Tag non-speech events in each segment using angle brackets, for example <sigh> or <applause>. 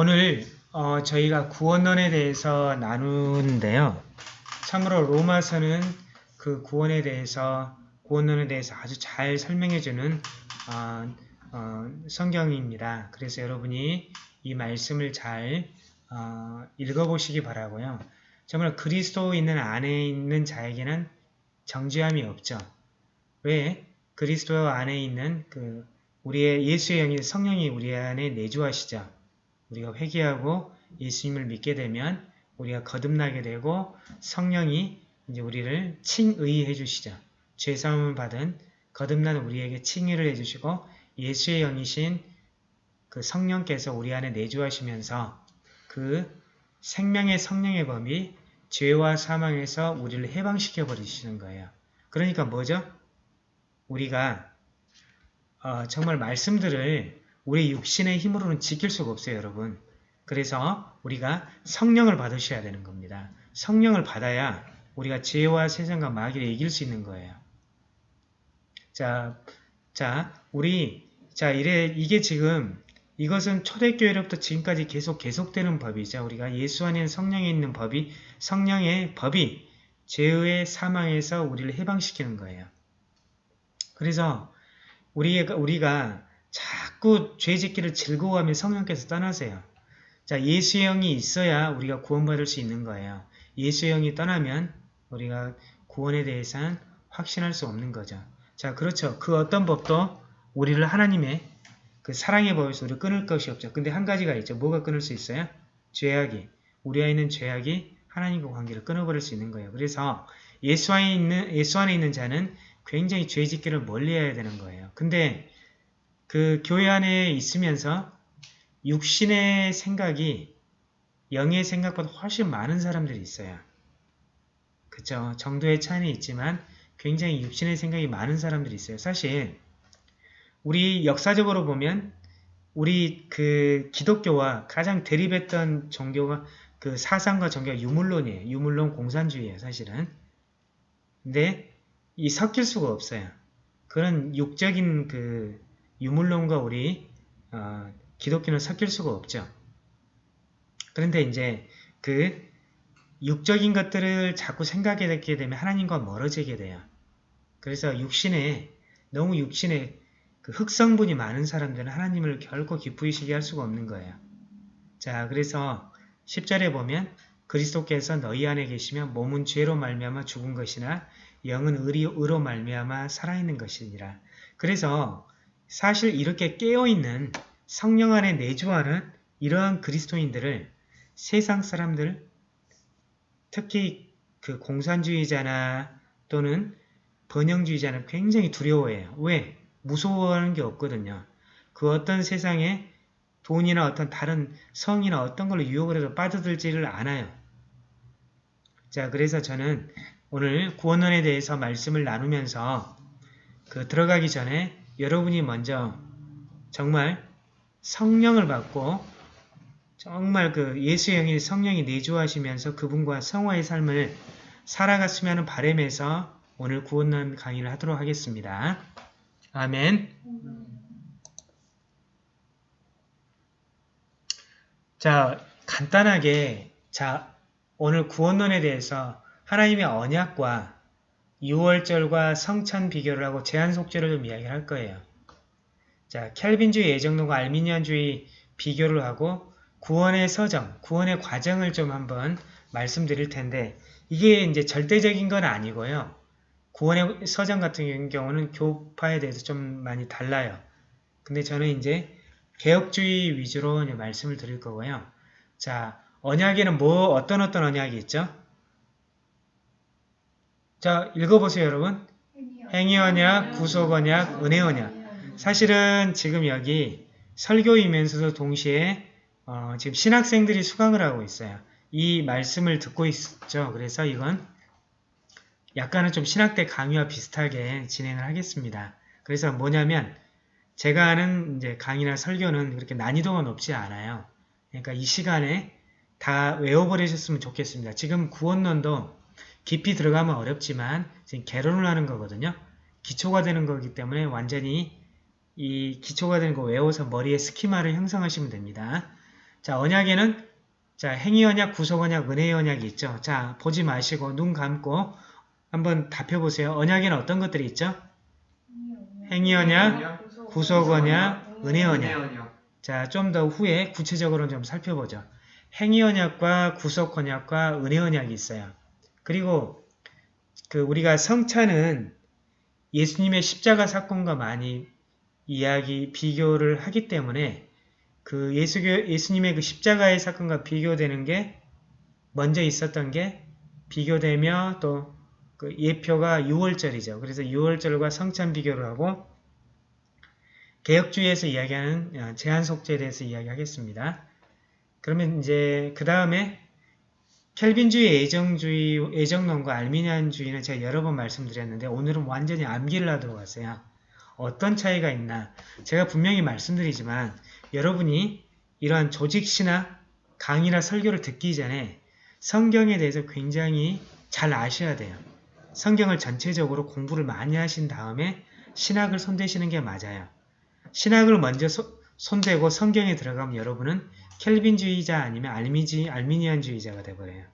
오늘 어, 저희가 구원론에 대해서 나누는데요. 참으로 로마서는 그 구원에 대해서 구원론에 대해서 아주 잘 설명해주는 어, 어, 성경입니다. 그래서 여러분이 이 말씀을 잘 어, 읽어보시기 바라고요. 정말 그리스도 있는 안에 있는 자에게는 정죄함이 없죠. 왜? 그리스도 안에 있는 그 우리의 예수의 영이 성령이 우리 안에 내주하시죠. 우리가 회개하고 예수님을 믿게 되면 우리가 거듭나게 되고 성령이 이제 우리를 칭의해 주시죠. 죄사함을 받은 거듭난 우리에게 칭의를 해주시고 예수의 영이신 그 성령께서 우리 안에 내주하시면서 그 생명의 성령의 범위 죄와 사망에서 우리를 해방시켜 버리시는 거예요. 그러니까 뭐죠? 우리가 어, 정말 말씀들을 우리 육신의 힘으로는 지킬 수가 없어요, 여러분. 그래서 우리가 성령을 받으셔야 되는 겁니다. 성령을 받아야 우리가 죄와 세상과 마귀를 이길 수 있는 거예요. 자, 자, 우리, 자, 이래, 이게 지금, 이것은 초대교회로부터 지금까지 계속 계속되는 법이죠. 우리가 예수 안에 성령에 있는 법이, 성령의 법이 죄의 사망에서 우리를 해방시키는 거예요. 그래서 우리가, 우리가 자꾸 죄 짓기를 즐거워하면 성령께서 떠나세요. 자, 예수의 영이 있어야 우리가 구원받을 수 있는 거예요. 예수의 영이 떠나면 우리가 구원에 대해서는 확신할 수 없는 거죠. 자, 그렇죠. 그 어떤 법도 우리를 하나님의 그 사랑의 법에서 우리를 끊을 것이 없죠. 근데 한 가지가 있죠. 뭐가 끊을 수 있어요? 죄악이. 우리 안에 있는 죄악이 하나님과 관계를 끊어버릴 수 있는 거예요. 그래서 예수 안에 있는, 예수 안에 있는 자는 굉장히 죄 짓기를 멀리 해야 되는 거예요. 근데 그 교회 안에 있으면서 육신의 생각이 영의 생각보다 훨씬 많은 사람들이 있어요. 그쵸? 정도의 차이는 있지만 굉장히 육신의 생각이 많은 사람들이 있어요. 사실 우리 역사적으로 보면 우리 그 기독교와 가장 대립했던 종교가 그 사상과 종교가 유물론이에요. 유물론 공산주의예요. 사실은. 근데 이 섞일 수가 없어요. 그런 육적인 그 유물론과 우리 어, 기독교는 섞일 수가 없죠. 그런데 이제 그 육적인 것들을 자꾸 생각하게 되면 하나님과 멀어지게 돼요. 그래서 육신에 너무 육신에 그 흑성분이 많은 사람들은 하나님을 결코 기쁘시게 할 수가 없는 거예요. 자, 그래서 10절에 보면 그리스도께서 너희 안에 계시면 몸은 죄로 말미암아 죽은 것이나 영은 의로 말미암아 살아있는 것이니라. 그래서 사실 이렇게 깨어있는 성령 안에 내주하는 이러한 그리스도인들을 세상 사람들, 특히 그 공산주의자나 또는 번영주의자는 굉장히 두려워해요. 왜? 무서워하는 게 없거든요. 그 어떤 세상에 돈이나 어떤 다른 성이나 어떤 걸로 유혹을 해도 빠져들지를 않아요. 자, 그래서 저는 오늘 구원론에 대해서 말씀을 나누면서 그 들어가기 전에 여러분이 먼저 정말 성령을 받고 정말 그 예수의 영이 성령이 내주하시면서 그분과 성화의 삶을 살아갔으면 하는 바램에서 오늘 구원론 강의를 하도록 하겠습니다. 아멘 자, 간단하게 자 오늘 구원론에 대해서 하나님의 언약과 6월절과 성찬 비교를 하고 제한 속죄를 좀 이야기를 할 거예요. 자, 켈빈주의 예정론과 알미니안주의 비교를 하고 구원의 서정, 구원의 과정을 좀 한번 말씀드릴 텐데 이게 이제 절대적인 건 아니고요. 구원의 서정 같은 경우는 교파에 대해서 좀 많이 달라요. 근데 저는 이제 개혁주의 위주로 말씀을 드릴 거고요. 자, 언약에는 뭐 어떤 어떤 언약이 있죠? 자, 읽어보세요, 여러분. 행위언약, 구속언약, 은혜언약. 사실은 지금 여기 설교이면서도 동시에 어, 지금 신학생들이 수강을 하고 있어요. 이 말씀을 듣고 있죠. 그래서 이건 약간은 좀 신학대 강의와 비슷하게 진행을 하겠습니다. 그래서 뭐냐면 제가 하는 이제 강의나 설교는 그렇게 난이도가 높지 않아요. 그러니까 이 시간에 다 외워버리셨으면 좋겠습니다. 지금 구원론도 깊이 들어가면 어렵지만 지금 개론을 하는 거거든요. 기초가 되는 거기 때문에 완전히 이 기초가 되는 거 외워서 머리에 스키마를 형성하시면 됩니다. 자, 언약에는 자, 행위 언약, 구속 언약, 은혜의 언약이 있죠. 자, 보지 마시고 눈 감고 한번 답해 보세요. 언약에는 어떤 것들이 있죠? 행위 언약, 구속 언약, 은혜 언약. 언약. 자, 좀 더 후에 구체적으로 좀 살펴보죠. 행위 언약과 구속 언약과 은혜 언약이 있어요. 그리고 그 우리가 성찬은 예수님의 십자가 사건과 많이 이야기 비교를 하기 때문에 그 예수교 예수님의 그 십자가의 사건과 비교되는 게 먼저 있었던 게 비교되며 또 그 예표가 6월절이죠. 그래서 6월절과 성찬 비교를 하고 개혁주의에서 이야기하는 어, 제한 속죄에 대해서 이야기하겠습니다. 그러면 이제 그 다음에 켈빈주의 애정주의, 애정론과 알미니안주의는 제가 여러 번 말씀드렸는데 오늘은 완전히 암기를 하도록 하세요. 어떤 차이가 있나 제가 분명히 말씀드리지만 여러분이 이러한 조직시나 강의나 설교를 듣기 전에 성경에 대해서 굉장히 잘 아셔야 돼요. 성경을 전체적으로 공부를 많이 하신 다음에 신학을 손대시는 게 맞아요. 신학을 먼저 소- 손대고 성경에 들어가면 여러분은 켈빈주의자 아니면 알미지, 알미니안주의자가 돼버려요.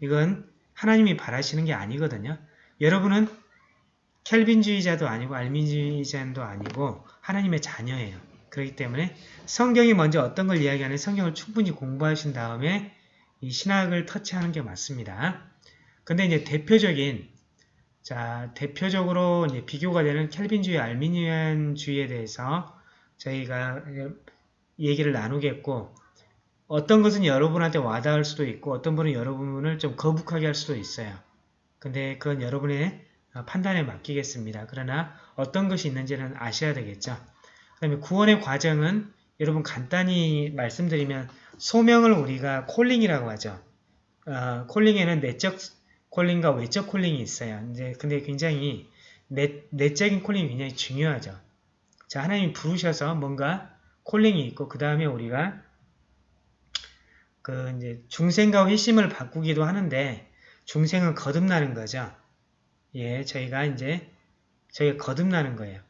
이건 하나님이 바라시는 게 아니거든요. 여러분은 켈빈주의자도 아니고 알미니주의자도 아니고 하나님의 자녀예요. 그렇기 때문에 성경이 먼저 어떤 걸 이야기하는 성경을 충분히 공부하신 다음에 이 신학을 터치하는 게 맞습니다. 근데 이제 대표적인 자 대표적으로 이제 비교가 되는 켈빈주의, 알미니안주의에 대해서 저희가 얘기를 나누겠고 어떤 것은 여러분한테 와닿을 수도 있고 어떤 분은 여러분을 좀 거북하게 할 수도 있어요. 근데 그건 여러분의 판단에 맡기겠습니다. 그러나 어떤 것이 있는지는 아셔야 되겠죠. 그 다음에 구원의 과정은 여러분 간단히 말씀드리면 소명을 우리가 콜링이라고 하죠. 어, 콜링에는 내적 콜링과 외적 콜링이 있어요. 이제 근데 굉장히 내, 내적인 콜링이 굉장히 중요하죠. 자, 하나님이 부르셔서 뭔가 콜링이 있고 그 다음에 우리가 그 이제 중생과 회심을 바꾸기도 하는데 중생은 거듭나는 거죠. 예, 저희가 이제 저희가 거듭나는 거예요.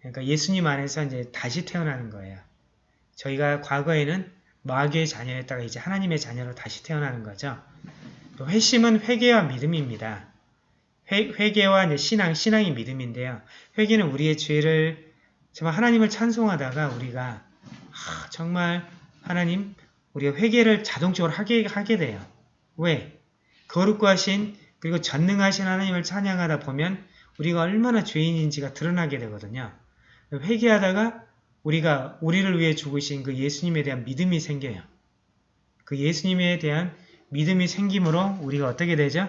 그러니까 예수님 안에서 이제 다시 태어나는 거예요. 저희가 과거에는 마귀의 자녀였다가 이제 하나님의 자녀로 다시 태어나는 거죠. 또 회심은 회개와 믿음입니다. 회, 이제 신앙, 신앙이 믿음인데요. 회개는 우리의 죄를 정말 하나님을 찬송하다가 우리가 아, 정말 하나님 우리가 회개를 자동적으로 하게, 하게 돼요. 왜? 거룩고 하신 그리고 전능하신 하나님을 찬양하다 보면 우리가 얼마나 죄인인지가 드러나게 되거든요. 회개하다가 우리가 우리를 위해 죽으신 그 예수님에 대한 믿음이 생겨요. 그 예수님에 대한 믿음이 생김으로 우리가 어떻게 되죠?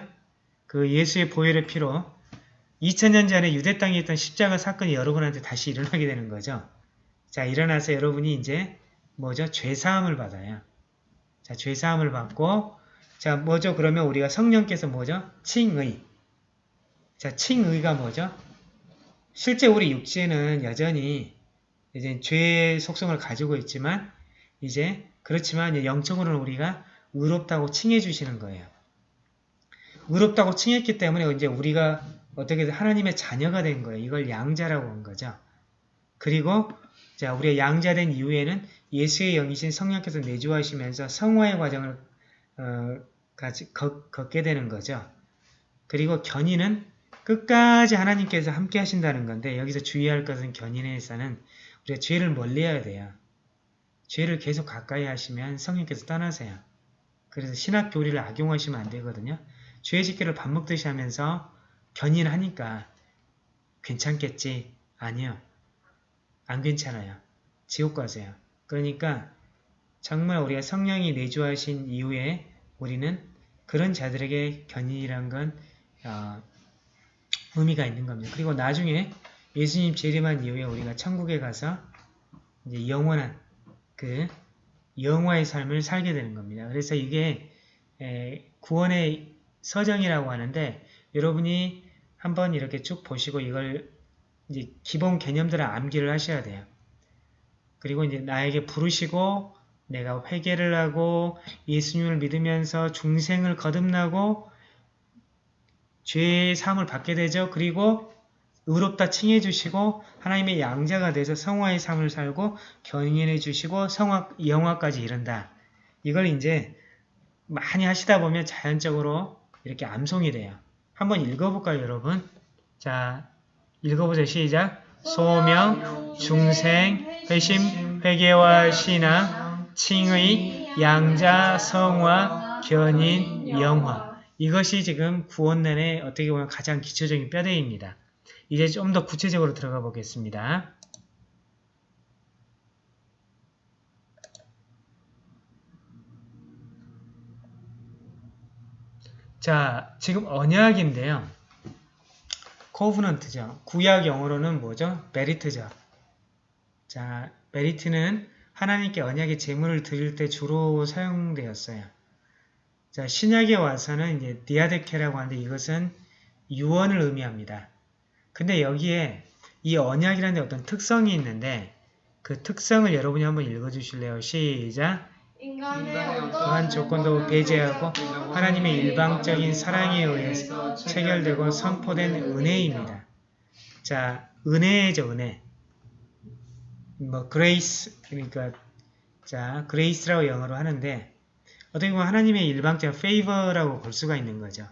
그 예수의 보혈의 피로 2000년 전에 유대 땅에 있던 십자가 사건이 여러분한테 다시 일어나게 되는 거죠. 자, 일어나서 여러분이 이제 뭐죠? 죄사함을 받아요. 자, 죄사함을 받고 자, 뭐죠? 그러면 우리가 성령께서 뭐죠? 칭의. 자, 칭의가 뭐죠? 실제 우리 육체는 여전히 이제 죄의 속성을 가지고 있지만 이제 그렇지만 이제 영적으로는 우리가 의롭다고 칭해 주시는 거예요. 의롭다고 칭했기 때문에 이제 우리가 어떻게 하나님의 자녀가 된 거예요. 이걸 양자라고 한 거죠. 그리고 자, 우리가 양자된 이후에는 예수의 영이신 성령께서 내주하시면서 성화의 과정을 어, 같이 걷, 걷게 되는 거죠. 그리고 견인은 끝까지 하나님께서 함께 하신다는 건데 여기서 주의할 것은 견인에서는 우리가 죄를 멀리해야 돼요. 죄를 계속 가까이 하시면 성령께서 떠나세요. 그래서 신학 교리를 악용하시면 안 되거든요. 죄의 식기를 밥 먹듯이 하면서 견인하니까 괜찮겠지? 아니요. 안 괜찮아요. 지옥 가세요. 그러니까 정말 우리가 성령이 내주하신 이후에 우리는 그런 자들에게 견인이란 건 어, 의미가 있는 겁니다. 그리고 나중에 예수님 재림한 이후에 우리가 천국에 가서 이제 영원한 그 영화의 삶을 살게 되는 겁니다. 그래서 이게 에, 구원의 서정이라고 하는데 여러분이 한번 이렇게 쭉 보시고 이걸 이제 기본 개념들을 암기를 하셔야 돼요. 그리고 이제 나에게 부르시고 내가 회개를 하고 예수님을 믿으면서 중생을 거듭나고 죄의 삶을 받게 되죠. 그리고 의롭다 칭해 주시고 하나님의 양자가 돼서 성화의 삶을 살고 견인해 주시고 성화 영화까지 이른다. 이걸 이제 많이 하시다 보면 자연적으로 이렇게 암송이 돼요. 한번 읽어볼까요, 여러분? 자, 읽어보세요. 시작. 소명, 중생, 회심, 회개와 신앙, 칭의, 양자, 성화, 견인, 영화. 이것이 지금 구원론의 어떻게 보면 가장 기초적인 뼈대입니다. 이제 좀 더 구체적으로 들어가 보겠습니다. 자, 지금 언약인데요. covenant죠. 구약 영어로는 뭐죠? 베리트죠. 자, 베리트는 하나님께 언약의 제물을 드릴 때 주로 사용되었어요. 자, 신약에 와서는 이제 디아데케라고 하는데 이것은 유언을 의미합니다. 근데 여기에 이 언약이라는 어떤 특성이 있는데 그 특성을 여러분이 한번 읽어주실래요? 시작! 인간의 어떠한 조건도 배제하고 하나님의 일방적인 사랑에 의해서 체결되고 선포된 은혜입니다. 자, 은혜죠, 은혜. 뭐, grace, 그러니까, 자, grace라고 영어로 하는데, 어떻게 보면 하나님의 일방적 favor라고 볼 수가 있는 거죠.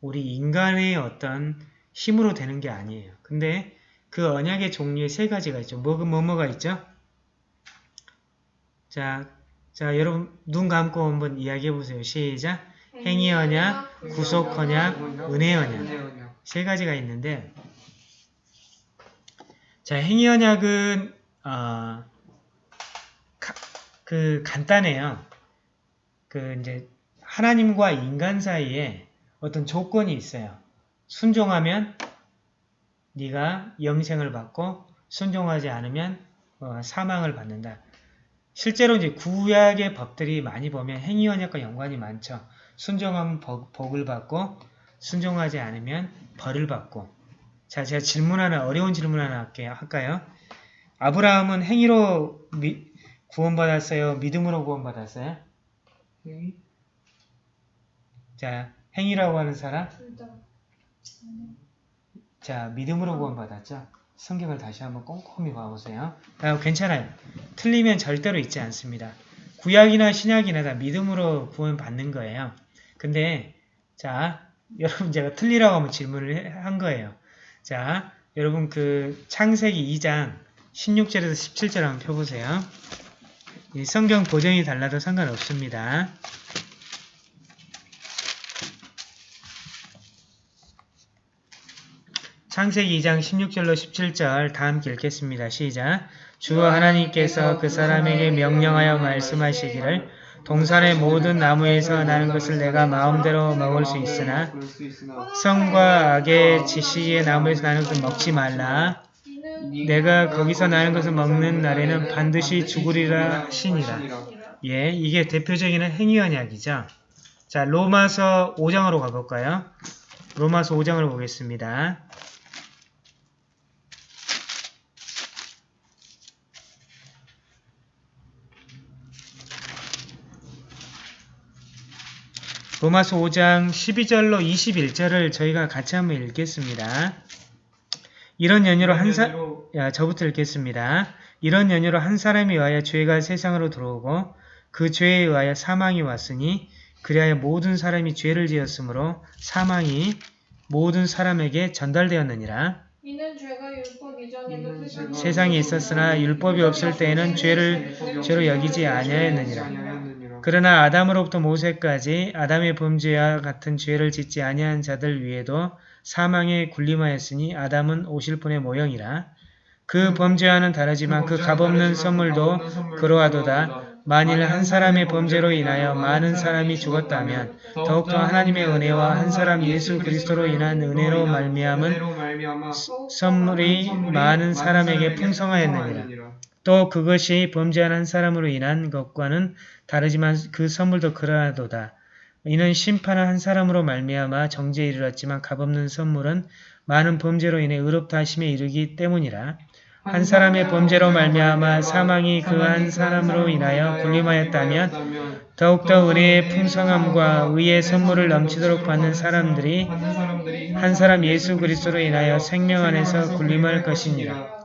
우리 인간의 어떤 힘으로 되는 게 아니에요. 근데 그 언약의 종류에 세 가지가 있죠. 뭐, 뭐, 뭐가 있죠? 자, 자, 여러분 눈 감고 한번 이야기해 보세요. 시작. 행위 언약, 구속 언약, 은혜 언약. 세 가지가 있는데 자, 행위 언약은 어, 가- 그 간단해요. 그 이제 하나님과 인간 사이에 어떤 조건이 있어요. 순종하면 네가 영생을 받고 순종하지 않으면 어, 사망을 받는다. 실제로 이제 구약의 법들이 많이 보면 행위 언약과 연관이 많죠. 순종하면 복, 복을 받고 순종하지 않으면 벌을 받고 자 제가 질문 하나 어려운 질문 하나 할게요. 할까요? 아브라함은 행위로 미- 구원받았어요? 믿음으로 구원받았어요? 자 행위라고 하는 사람 자 믿음으로 구원받았죠? 성경을 다시 한번 꼼꼼히 봐보세요. 아, 괜찮아요. 틀리면 절대로 있지 않습니다. 구약이나 신약이나 다 믿음으로 구원받는 거예요. 근데 자 <laughs> 여러분 제가 틀리라고 한번 질문을 해- 한 거예요. 자 여러분 그 창세기 2장 16절에서 17절 한번 펴보세요. 이 성경 고정이 달라도 상관없습니다. 창세기 2장 16절로 17절 다 함께 읽겠습니다. 시작. 주 하나님께서 그 사람에게 명령하여 말씀하시기를 동산의 모든 나무에서 나는 것을 내가 마음대로 먹을 수 있으나 성과 악의 지식의 나무에서 나는 것을 먹지 말라. 내가 거기서 나는 것을 먹는 날에는 반드시 죽으리라 하시니라. 예, 이게 대표적인 행위 언약이죠. 자, 로마서 5장으로 가볼까요? 로마서 5장을 보겠습니다. 로마서 5장 12절로 21절을 저희가 같이 한번 읽겠습니다. 이런 연유로 한 사, 야, 저부터 읽겠습니다. 이런 연유로 한 사람에 의하여 죄가 세상으로 들어오고 그 죄에 의하여 사망이 왔으니 그리하여 모든 사람이 죄를 지었으므로 사망이 모든 사람에게 전달되었느니라. 세상에 있었으나 율법이 없을 때에는 죄를 죄로 여기지 아니하였느니라. 그러나 아담으로부터 모세까지 아담의 범죄와 같은 죄를 짓지 아니한 자들 위에도 사망에 군림하였으니 아담은 오실 분의 모형이라. 그 범죄와는 다르지만 그 값없는 선물도 그러하도다. 만일 한 사람의 범죄로 인하여 많은 사람이 죽었다면 더욱더 하나님의 은혜와 한 사람 예수 그리스도로 인한 은혜로 말미암은 선물이 많은 사람에게 풍성하였느니라. 또 그것이 범죄한 한 사람으로 인한 것과는 다르지만 그 선물도 그러하도다. 이는 심판한 한 사람으로 말미암아 정죄에 이르렀지만 값없는 선물은 많은 범죄로 인해 의롭다 하심에 이르기 때문이라. 한 사람의 범죄로 말미암아 사망이 그 한 사람으로 인하여 군림하였다면 더욱더 은혜의 풍성함과 의의 선물을 넘치도록 받는 사람들이 한 사람 예수 그리스도로 인하여 생명 안에서 군림할 것이니라.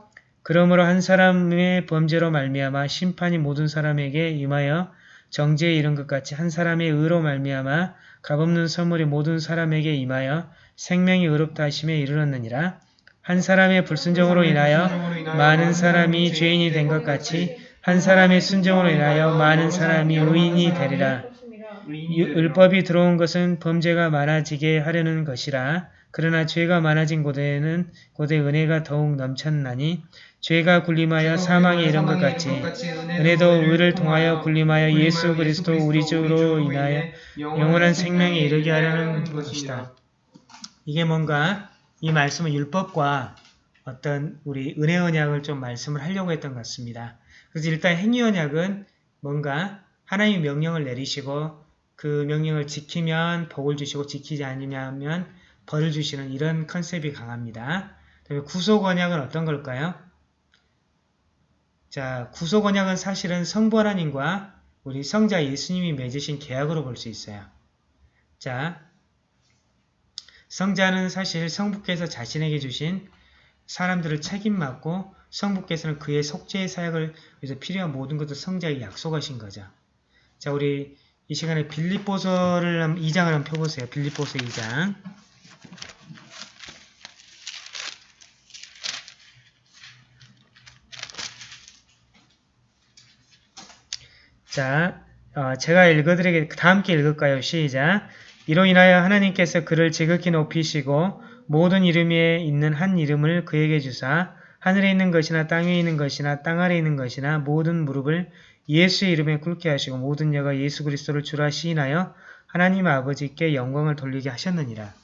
그러므로 한 사람의 범죄로 말미암아 심판이 모든 사람에게 임하여 정죄에 이른 것 같이 한 사람의 의로 말미암아 값없는 선물이 모든 사람에게 임하여 생명이 의롭다 하심에 이르렀느니라. 한 사람의 불순종으로 인하여 많은 사람이 죄인이 된 것 같이 한 사람의 순종으로 인하여 많은 사람이 의인이 되리라. 유- 율법이 들어온 것은 범죄가 많아지게 하려는 것이라. 그러나 죄가 많아진 곳에는 곳에 은혜가 더욱 넘쳤나니 죄가 군림하여 사망에 이른 것 같이 은혜도 의를 통하여 군림하여 예수 그리스도 우리 주로 인하여 영원한 생명에 이르게 하려는 것이다. 이게 뭔가 이 말씀은 율법과 어떤 우리 은혜 언약을 좀 말씀을 하려고 했던 것 같습니다. 그래서 일단 행위 언약은 뭔가 하나님 명령을 내리시고 그 명령을 지키면 복을 주시고 지키지 않으면 벌을 주시는 이런 컨셉이 강합니다. 그다음에 구속 언약은 어떤 걸까요? 자, 구속 언약은 사실은 성부 하나님과 우리 성자 예수님이 맺으신 계약으로 볼 수 있어요. 자, 성자는 사실 성부께서 자신에게 주신 사람들을 책임맡고 성부께서는 그의 속죄의 사역을 위해서 필요한 모든 것을 성자에게 약속하신 거죠. 자, 우리 이 시간에 빌립보서를 한- 2장을 한번 펴보세요. 빌립보서 2장. 자, 어, 제가 읽어드리게 다 함께 읽을까요? 시작. 이로 인하여 하나님께서 그를 지극히 높이시고 모든 이름에 있는 한 이름을 그에게 주사 하늘에 있는 것이나 땅에 있는 것이나 땅 아래에 있는 것이나 모든 무릎을 예수의 이름에 꿇게 하시고 모든 여가 예수 그리스도를 주라 시인하여 하나님 아버지께 영광을 돌리게 하셨느니라.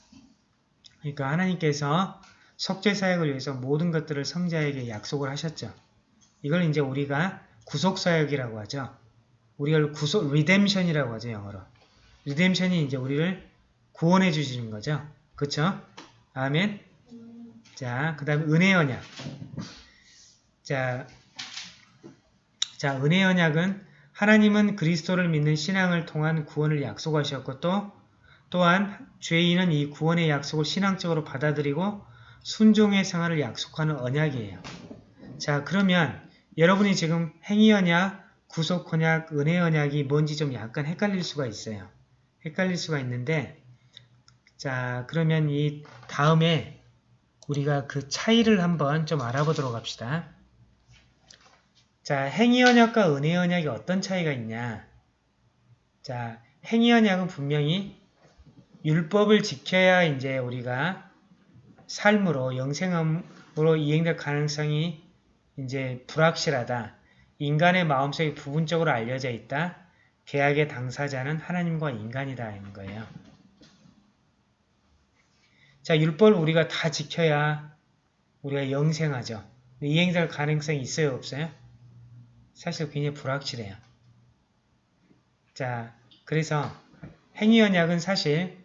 그러니까 하나님께서 속죄 사역을 위해서 모든 것들을 성자에게 약속을 하셨죠. 이걸 이제 우리가 구속 사역이라고 하죠. 우리가 구속 redemption이라고 하죠, 영어로. redemption이 이제 우리를 구원해 주시는 거죠. 그쵸? 아멘. 자, 그 다음에 은혜 언약. 자, 자, 은혜 언약은 하나님은 그리스도를 믿는 신앙을 통한 구원을 약속하셨고 또 또한 죄인은 이 구원의 약속을 신앙적으로 받아들이고 순종의 생활을 약속하는 언약이에요. 자, 그러면 여러분이 지금 행위 언약, 구속 언약, 은혜 언약이 뭔지 좀 약간 헷갈릴 수가 있어요. 헷갈릴 수가 있는데 자, 그러면 이 다음에 우리가 그 차이를 한번 좀 알아보도록 합시다. 자, 행위 언약과 은혜 언약이 어떤 차이가 있냐? 자, 행위 언약은 분명히 율법을 지켜야 이제 우리가 삶으로 영생함으로 이행될 가능성이 이제 불확실하다. 인간의 마음속에 부분적으로 알려져 있다. 계약의 당사자는 하나님과 인간이다 하는 거예요. 자, 율법을 우리가 다 지켜야 우리가 영생하죠. 이행될 가능성이 있어요, 없어요? 사실 굉장히 불확실해요. 자, 그래서 행위언약은 사실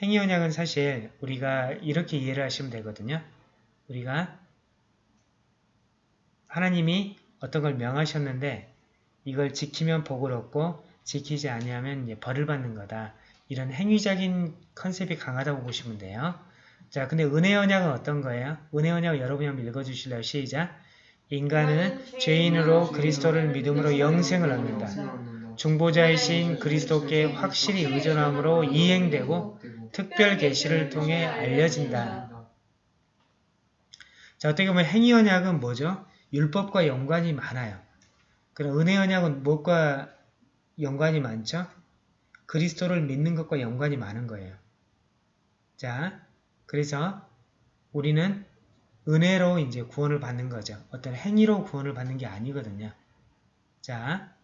행위언약은 사실 우리가 이렇게 이해를 하시면 되거든요. 우리가 하나님이 어떤 걸 명하셨는데 이걸 지키면 복을 얻고 지키지 아니하면 벌을 받는 거다. 이런 행위적인 컨셉이 강하다고 보시면 돼요. 자, 근데 은혜 언약은 어떤 거예요? 은혜 언약 여러분이 한번 읽어주실래요? 시작! 인간은 죄인으로 그리스도를 믿음으로 영생을 얻는다. 중보자이신 그리스도께 확실히 의존함으로 이행되고 특별 계시를 통해 알려진다. 자, 어떻게 보면 행위 언약은 뭐죠? 율법과 연관이 많아요. 그럼 은혜 언약은 무엇과 연관이 많죠? 그리스도를 믿는 것과 연관이 많은 거예요. 자, 그래서 우리는 은혜로 이제 구원을 받는 거죠. 어떤 행위로 구원을 받는 게 아니거든요. 자,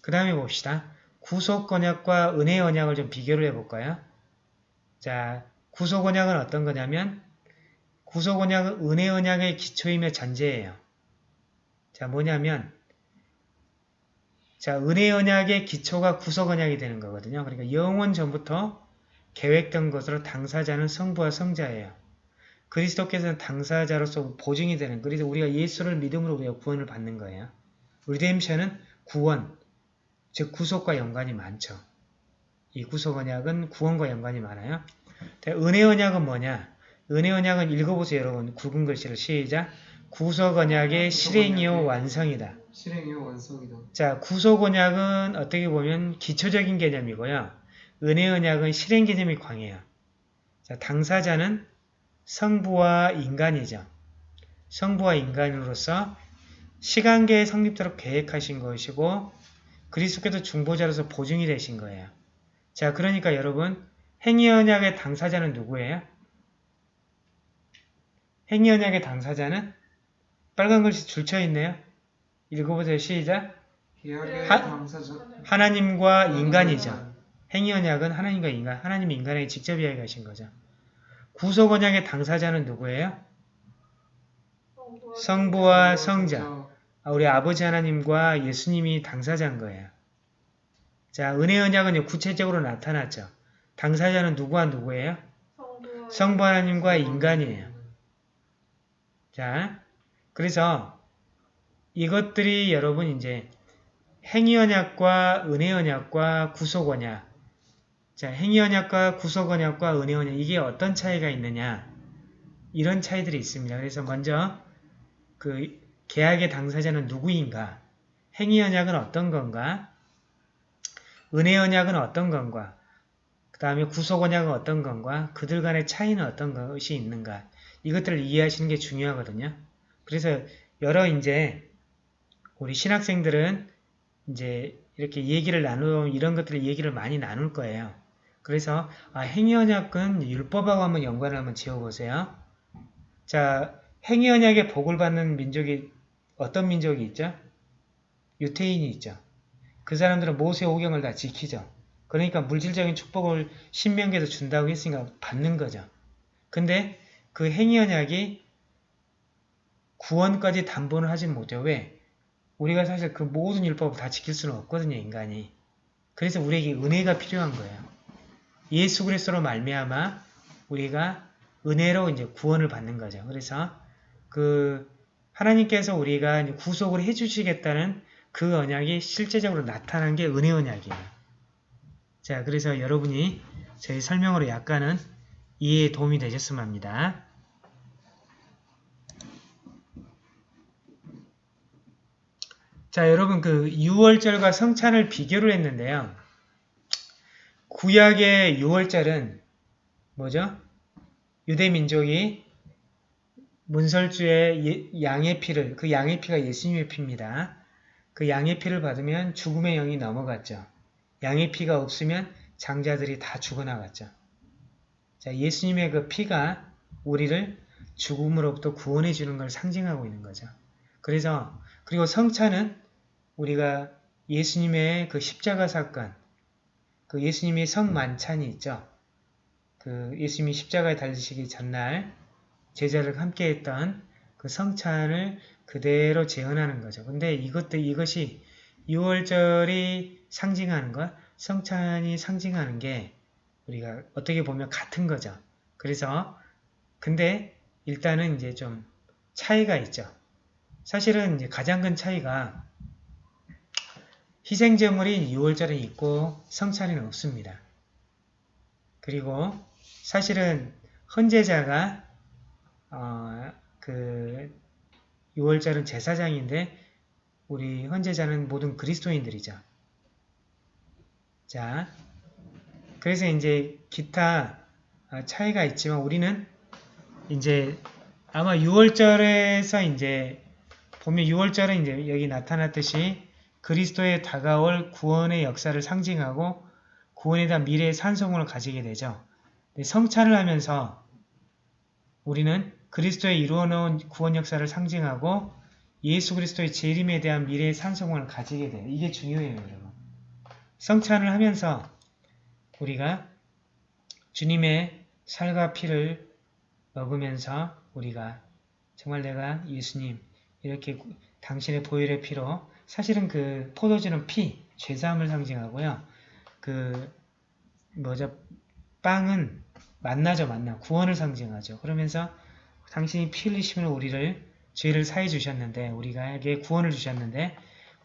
그 다음에 봅시다. 구속 언약과 은혜 언약을 좀 비교를 해볼까요? 자, 구속 언약은 어떤 거냐면 구속 언약은 은혜 언약의 기초이며 전제예요. 자, 뭐냐면 자, 은혜 언약의 기초가 구속 언약이 되는 거거든요. 그러니까 영원 전부터 계획된 것으로 당사자는 성부와 성자예요. 그리스도께서는 당사자로서 보증이 되는 그래서 우리가 예수를 믿음으로 우리가 구원을 받는 거예요. 리뎀션은 구원, 즉 구속과 연관이 많죠. 이 구속 언약은 구원과 연관이 많아요. 은혜 언약은 뭐냐? 은혜 언약은 읽어보세요 여러분. 굵은 글씨를 시작. 구속 언약의 실행이요 완성이다. 실행이요 완성이다. 자, 구속 언약은 어떻게 보면 기초적인 개념이고요. 은혜 언약은 실행 개념이 광해요. 자, 당사자는 성부와 인간이죠. 성부와 인간으로서 시간계의 성립도록 계획하신 것이고 그리스도께서 중보자로서 보증이 되신 거예요. 자, 그러니까 여러분 행위 언약의 당사자는 누구예요? 행위 언약의 당사자는 빨간 글씨 줄쳐 있네요. 읽어보세요. 시작. 하- 하나님과 인간이죠. 행위 언약은 하나님과 인간, 하나님 인간에게 직접 이야기하신 거죠. 구속 언약의 당사자는 누구예요? 성부와 성자. 아, 우리 아버지 하나님과 예수님이 당사자인 거예요. 자, 은혜 언약은 구체적으로 나타났죠. 당사자는 누구와 누구예요? 성부 성부 하나님과 인간이에요. 자, 그래서 이것들이 여러분 이제 행위 언약과 은혜 언약과 구속 언약. 자, 행위 언약과 구속 언약과 은혜 언약 이게 어떤 차이가 있느냐? 이런 차이들이 있습니다. 그래서 먼저 그 계약의 당사자는 누구인가? 행위 언약은 어떤 건가? 은혜 언약은 어떤 건가? 그 다음에 구속 언약은 어떤 건가? 그들 간의 차이는 어떤 것이 있는가? 이것들을 이해하시는 게 중요하거든요. 그래서 여러 이제 우리 신학생들은 이제 이렇게 얘기를 나누면 이런 것들을 얘기를 많이 나눌 거예요. 그래서 아, 행위 언약은 율법하고 한번 연관을 한번 지어보세요. 자, 행위 언약의 복을 받는 민족이 어떤 민족이 있죠? 유태인이 있죠. 그 사람들은 모세 오경을 다 지키죠. 그러니까 물질적인 축복을 신명기에서 준다고 했으니까 받는 거죠. 근데 그 행위 언약이 구원까지 담보는 하진 못해요. 왜? 우리가 사실 그 모든 율법을 다 지킬 수는 없거든요. 인간이. 그래서 우리에게 은혜가 필요한 거예요. 예수 그리스도로 말미암아 우리가 은혜로 이제 구원을 받는 거죠. 그래서 그 하나님께서 우리가 구속을 해주시겠다는 그 언약이 실제적으로 나타난 게 은혜 언약이에요. 자, 그래서 여러분이 저희 설명으로 약간은 이해에 도움이 되셨으면 합니다. 자, 여러분 그 유월절과 성찬을 비교를 했는데요. 구약의 유월절은 뭐죠? 유대 민족이 문설주의 예- 양의 피를 그 양의 피가 예수님의 피입니다. 그 양의 피를 받으면 죽음의 영이 넘어갔죠. 양의 피가 없으면 장자들이 다 죽어나갔죠. 자, 예수님의 그 피가 우리를 죽음으로부터 구원해 주는 걸 상징하고 있는 거죠. 그래서 그리고 성찬은 우리가 예수님의 그 십자가 사건, 그 예수님의 성만찬이 있죠. 그 예수님이 십자가에 달리시기 전날 제자를 함께 했던 그 성찬을 그대로 재현하는 거죠. 근데 이것도 이것이 6월절이 상징하는 것, 성찬이 상징하는 게 우리가 어떻게 보면 같은 거죠. 그래서 근데 일단은 이제 좀 차이가 있죠. 사실은 이제 가장 큰 차이가 희생제물인 6월절은 있고 성찬에는 없습니다. 그리고 사실은 헌제자가 어, 그 6월절은 제사장인데 우리 헌제자는 모든 그리스도인들이죠. 자, 그래서 이제 기타 어, 차이가 있지만 우리는 이제 아마 6월절에서 이제 보면 6월절은 이제 여기 나타났듯이 그리스도의 다가올 구원의 역사를 상징하고 구원에 대한 미래의 산성을 가지게 되죠. 성찬을 하면서 우리는 그리스도의 이루어놓은 구원 역사를 상징하고 예수 그리스도의 재림에 대한 미래의 산성을 가지게 돼요. 이게 중요해요, 여러분. 성찬을 하면서 우리가 주님의 살과 피를 먹으면서 우리가 정말 내가 예수님 이렇게 구- 당신의 보혈의 피로 사실은 그 포도주는 피, 죄사함을 상징하고요. 그 뭐죠? 빵은 만나죠, 만나. 구원을 상징하죠. 그러면서 당신이 피 흘리시면 우리를 죄를 사해 주셨는데 우리가에게 구원을 주셨는데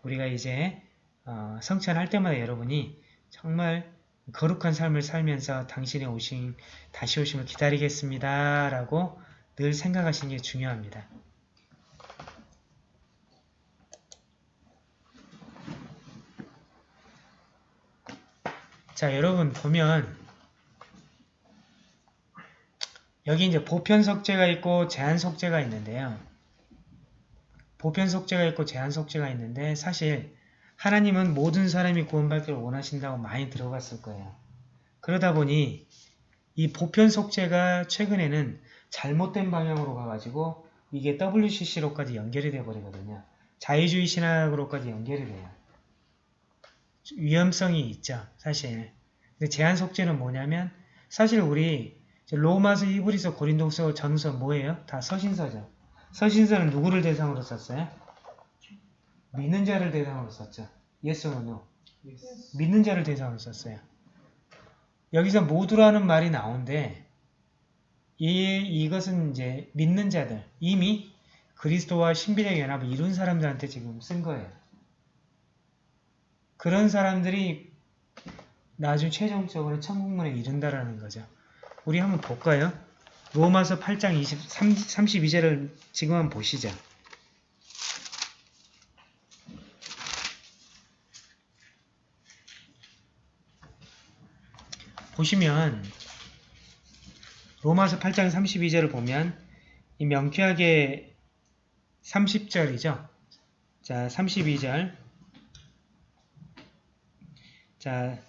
우리가 이제 어, 성찬할 때마다 여러분이 정말 거룩한 삶을 살면서 당신의 오심, 다시 오심을 기다리겠습니다. 라고 늘 생각하시는 게 중요합니다. 자, 여러분 보면 여기 이제 보편 속죄가 있고 제한 속죄가 있는데요. 보편 속죄가 있고 제한 속죄가 있는데 사실 하나님은 모든 사람이 구원받기를 원하신다고 많이 들어갔을 거예요. 그러다 보니 이 보편 속죄가 최근에는 잘못된 방향으로 가가지고 이게 WCC로까지 연결이 돼 버리거든요. 자유주의 신학으로까지 연결이 돼요. 위험성이 있죠, 사실. 근데 제한 속죄는 뭐냐면 사실 우리 로마서, 히브리서, 고린도서, 전서 뭐예요? 다 서신서죠. 서신서는 누구를 대상으로 썼어요? 믿는 자를 대상으로 썼죠. Yes or no? Yes. 믿는 자를 대상으로 썼어요. 여기서 모두라는 말이 나오는데 이, 이것은 이제 믿는 자들, 이미 그리스도와 신비적 연합을 이룬 사람들한테 지금 쓴 거예요. 그런 사람들이 나중 최종적으로 천국문에 이른다라는 거죠. 우리 한번 볼까요? 로마서 8장 23, 32절을 지금 한번 보시죠. 보시면 로마서 8장 32절을 보면 이 명쾌하게 30절이죠. 자, 32절. 자,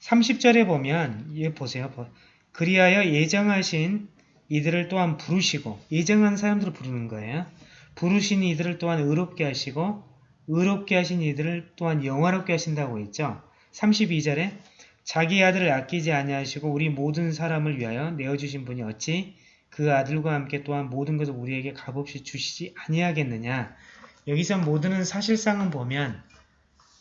30절에 보면 이 보세요. 보- 그리하여 예정하신 이들을 또한 부르시고 예정한 사람들을 부르는 거예요. 부르신 이들을 또한 의롭게 하시고 의롭게 하신 이들을 또한 영화롭게 하신다고 했죠. 32절에 자기 아들을 아끼지 아니하시고 우리 모든 사람을 위하여 내어주신 분이 어찌 그 아들과 함께 또한 모든 것을 우리에게 값없이 주시지 아니하겠느냐. 여기서 모든은 사실상은 보면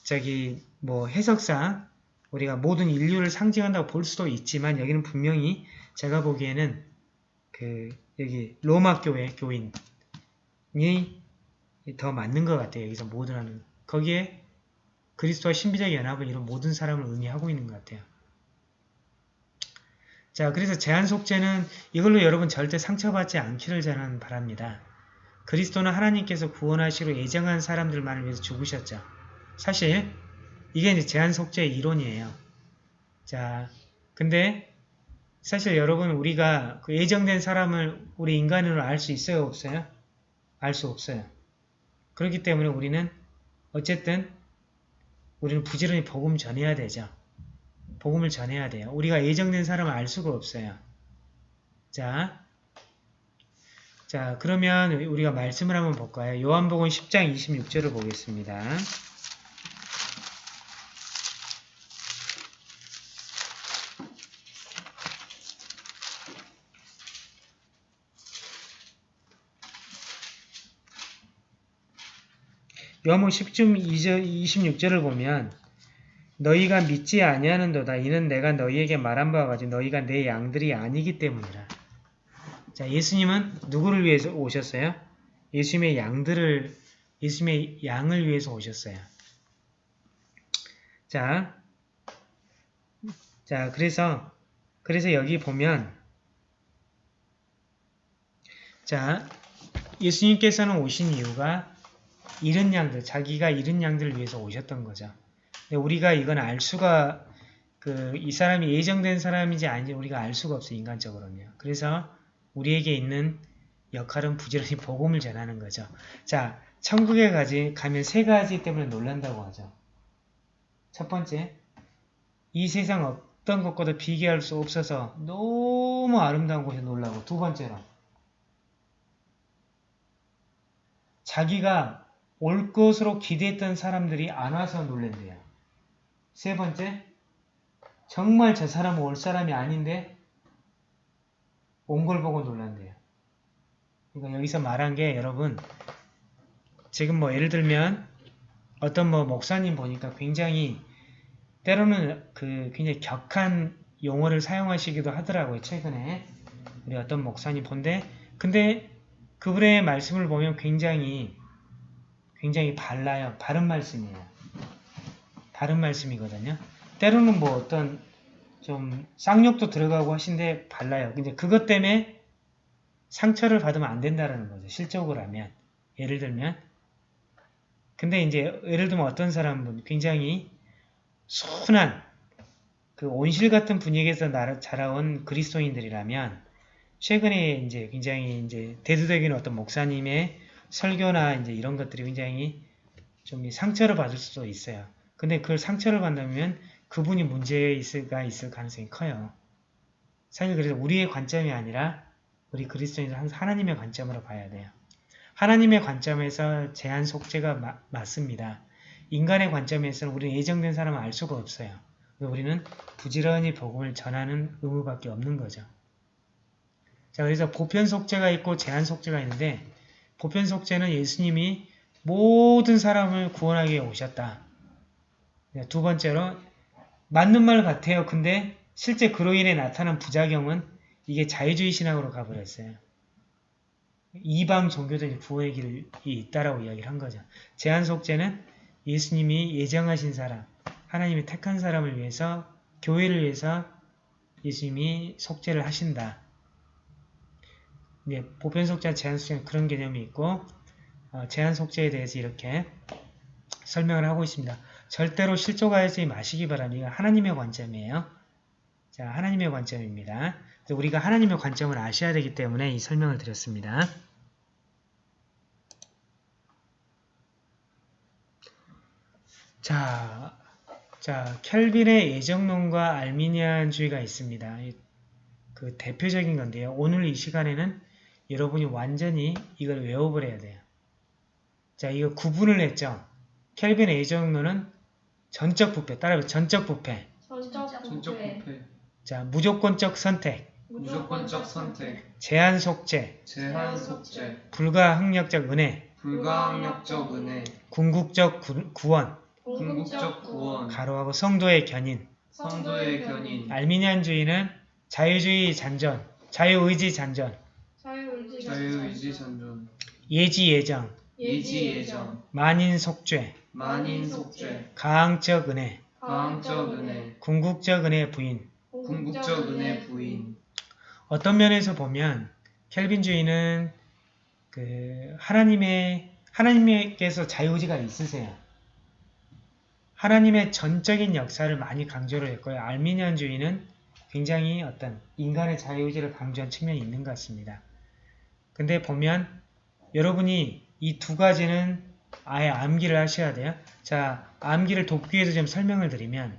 저기 뭐 해석상 우리가 모든 인류를 상징한다고 볼 수도 있지만 여기는 분명히 제가 보기에는 그 여기 로마 교회 교인이 더 맞는 것 같아요. 여기서 모든 하는 거기에 그리스도와 신비적 연합을 이룬 모든 사람을 의미하고 있는 것 같아요. 자, 그래서 제한 속죄는 이걸로 여러분 절대 상처받지 않기를 저는 바랍니다. 그리스도는 하나님께서 구원하시로 예정한 사람들만을 위해서 죽으셨죠. 사실 이게 이제 제한 속죄의 이론이에요. 자, 근데 사실 여러분 우리가 그 예정된 사람을 우리 인간으로 알 수 있어요, 없어요? 알 수 없어요. 그렇기 때문에 우리는 어쨌든 우리는 부지런히 복음 전해야 되죠. 복음을 전해야 돼요. 우리가 예정된 사람을 알 수가 없어요. 자, 자 그러면 우리가 말씀을 한번 볼까요? 요한복음 10장 26절을 보겠습니다. 요한복음 10중 26절을 보면 너희가 믿지 아니하는도다. 이는 내가 너희에게 말한 바와 같이 너희가 내 양들이 아니기 때문이라. 자, 예수님은 누구를 위해서 오셨어요? 예수님의 양들을 예수님의 양을 위해서 오셨어요. 자, 자, 그래서 그래서 여기 보면 자, 예수님께서는 오신 이유가 잃은 양들, 자기가 잃은 양들을 위해서 오셨던 거죠. 우리가 이건 알 수가 그 이 사람이 예정된 사람인지 아닌지 우리가 알 수가 없어요. 인간적으로는요. 그래서 우리에게 있는 역할은 부지런히 <laughs> 복음을 전하는 거죠. 자, 천국에 가지, 가면 세 가지 때문에 놀란다고 하죠. 첫 번째, 이 세상 어떤 것과도 비교할 수 없어서 너무 아름다운 곳에 놀라고 두 번째로 자기가 올 것으로 기대했던 사람들이 안 와서 놀랜대요. 세 번째, 정말 저 사람은 올 사람이 아닌데 온 걸 보고 놀란대요. 그러니까 여기서 말한 게 여러분 지금 뭐 예를 들면 어떤 뭐 목사님 보니까 굉장히 때로는 그 굉장히 격한 용어를 사용하시기도 하더라고요. 최근에 우리 어떤 목사님 본데 근데 그분의 말씀을 보면 굉장히 굉장히 발라요. 바른 말씀이에요. 다른 말씀이거든요. 때로는 뭐 어떤 좀 쌍욕도 들어가고 하신데 발라요. 근데 그것 때문에 상처를 받으면 안 된다는 거죠. 실적으로 하면. 예를 들면. 근데 이제 예를 들면 어떤 사람은 굉장히 순한 그 온실 같은 분위기에서 나- 자라온 그리스도인들이라면 최근에 이제 굉장히 이제 대두적인 어떤 목사님의 설교나 이제 이런 것들이 굉장히 좀 상처를 받을 수도 있어요. 근데 그 상처를 받으면 그분이 문제가 있을 가능성이 커요. 사실 그래서 우리의 관점이 아니라 우리 그리스도인들 항상 하나님의 관점으로 봐야 돼요. 하나님의 관점에서 제한 속죄가 마- 맞습니다. 인간의 관점에서는 우리는 예정된 사람을 알 수가 없어요. 우리는 부지런히 복음을 전하는 의무밖에 없는 거죠. 자, 그래서 보편 속죄가 있고 제한 속죄가 있는데 보편 속죄는 예수님이 모든 사람을 구원하기 위해 오셨다. 네, 두 번째로 맞는 말 같아요. 근데 실제 그로 인해 나타난 부작용은 이게 자유주의 신학으로 가버렸어요. 이방 종교들이 구원의 길이 있다라고 이야기를 한 거죠. 제한 속죄는 예수님이 예정하신 사람, 하나님이 택한 사람을 위해서 교회를 위해서 예수님이 속죄를 하신다. 네, 보편 속죄와 제한 속죄는 그런 개념이 있고 어, 제한 속죄에 대해서 이렇게 설명을 하고 있습니다. 절대로 실족하지 마시기 바랍니다. 하나님의 관점이에요. 자, 하나님의 관점입니다. 우리가 하나님의 관점을 아셔야 되기 때문에 이 설명을 드렸습니다. 자, 자, 켈빈의 예정론과 알미니안주의가 있습니다. 이- 그 대표적인 건데요. 오늘 이 시간에는 여러분이 완전히 이걸 외워버려야 돼요. 자, 이거 구분을 했죠. 켈빈의 예정론은 전적 부패, 따라해서 전적 부패. 전적 부패, 자, 무조건적 선택, 무조건적 선택, 제한 속죄, 제한 속죄, 불가항력적 은혜, 불가항력적 은혜, 궁극적 구, 구원, 궁극적 구원, 가로하고 성도의 견인, 성도의 견인, 알미니안주의는 자유주의 잔전, 자유의지 잔전, 자유의지 자유의지 전전, 예지 예정, 예지 예정, 만인 속죄, 만인 속죄, 가항적 은혜, 가항적 은혜, 궁극적 은혜 부인. 궁극적 은혜 부인, 어떤 면에서 보면 켈빈주의는 그 하나님의 하나님께서 자유의지가 있으세요. 하나님의 전적인 역사를 많이 강조를 했고요. 알미니안주의는 굉장히 어떤 인간의 자유의지를 강조한 측면이 있는 것 같습니다. 근데 보면 여러분이 이 두 가지는 아예 암기를 하셔야 돼요. 자, 암기를 돕기 위해서 좀 설명을 드리면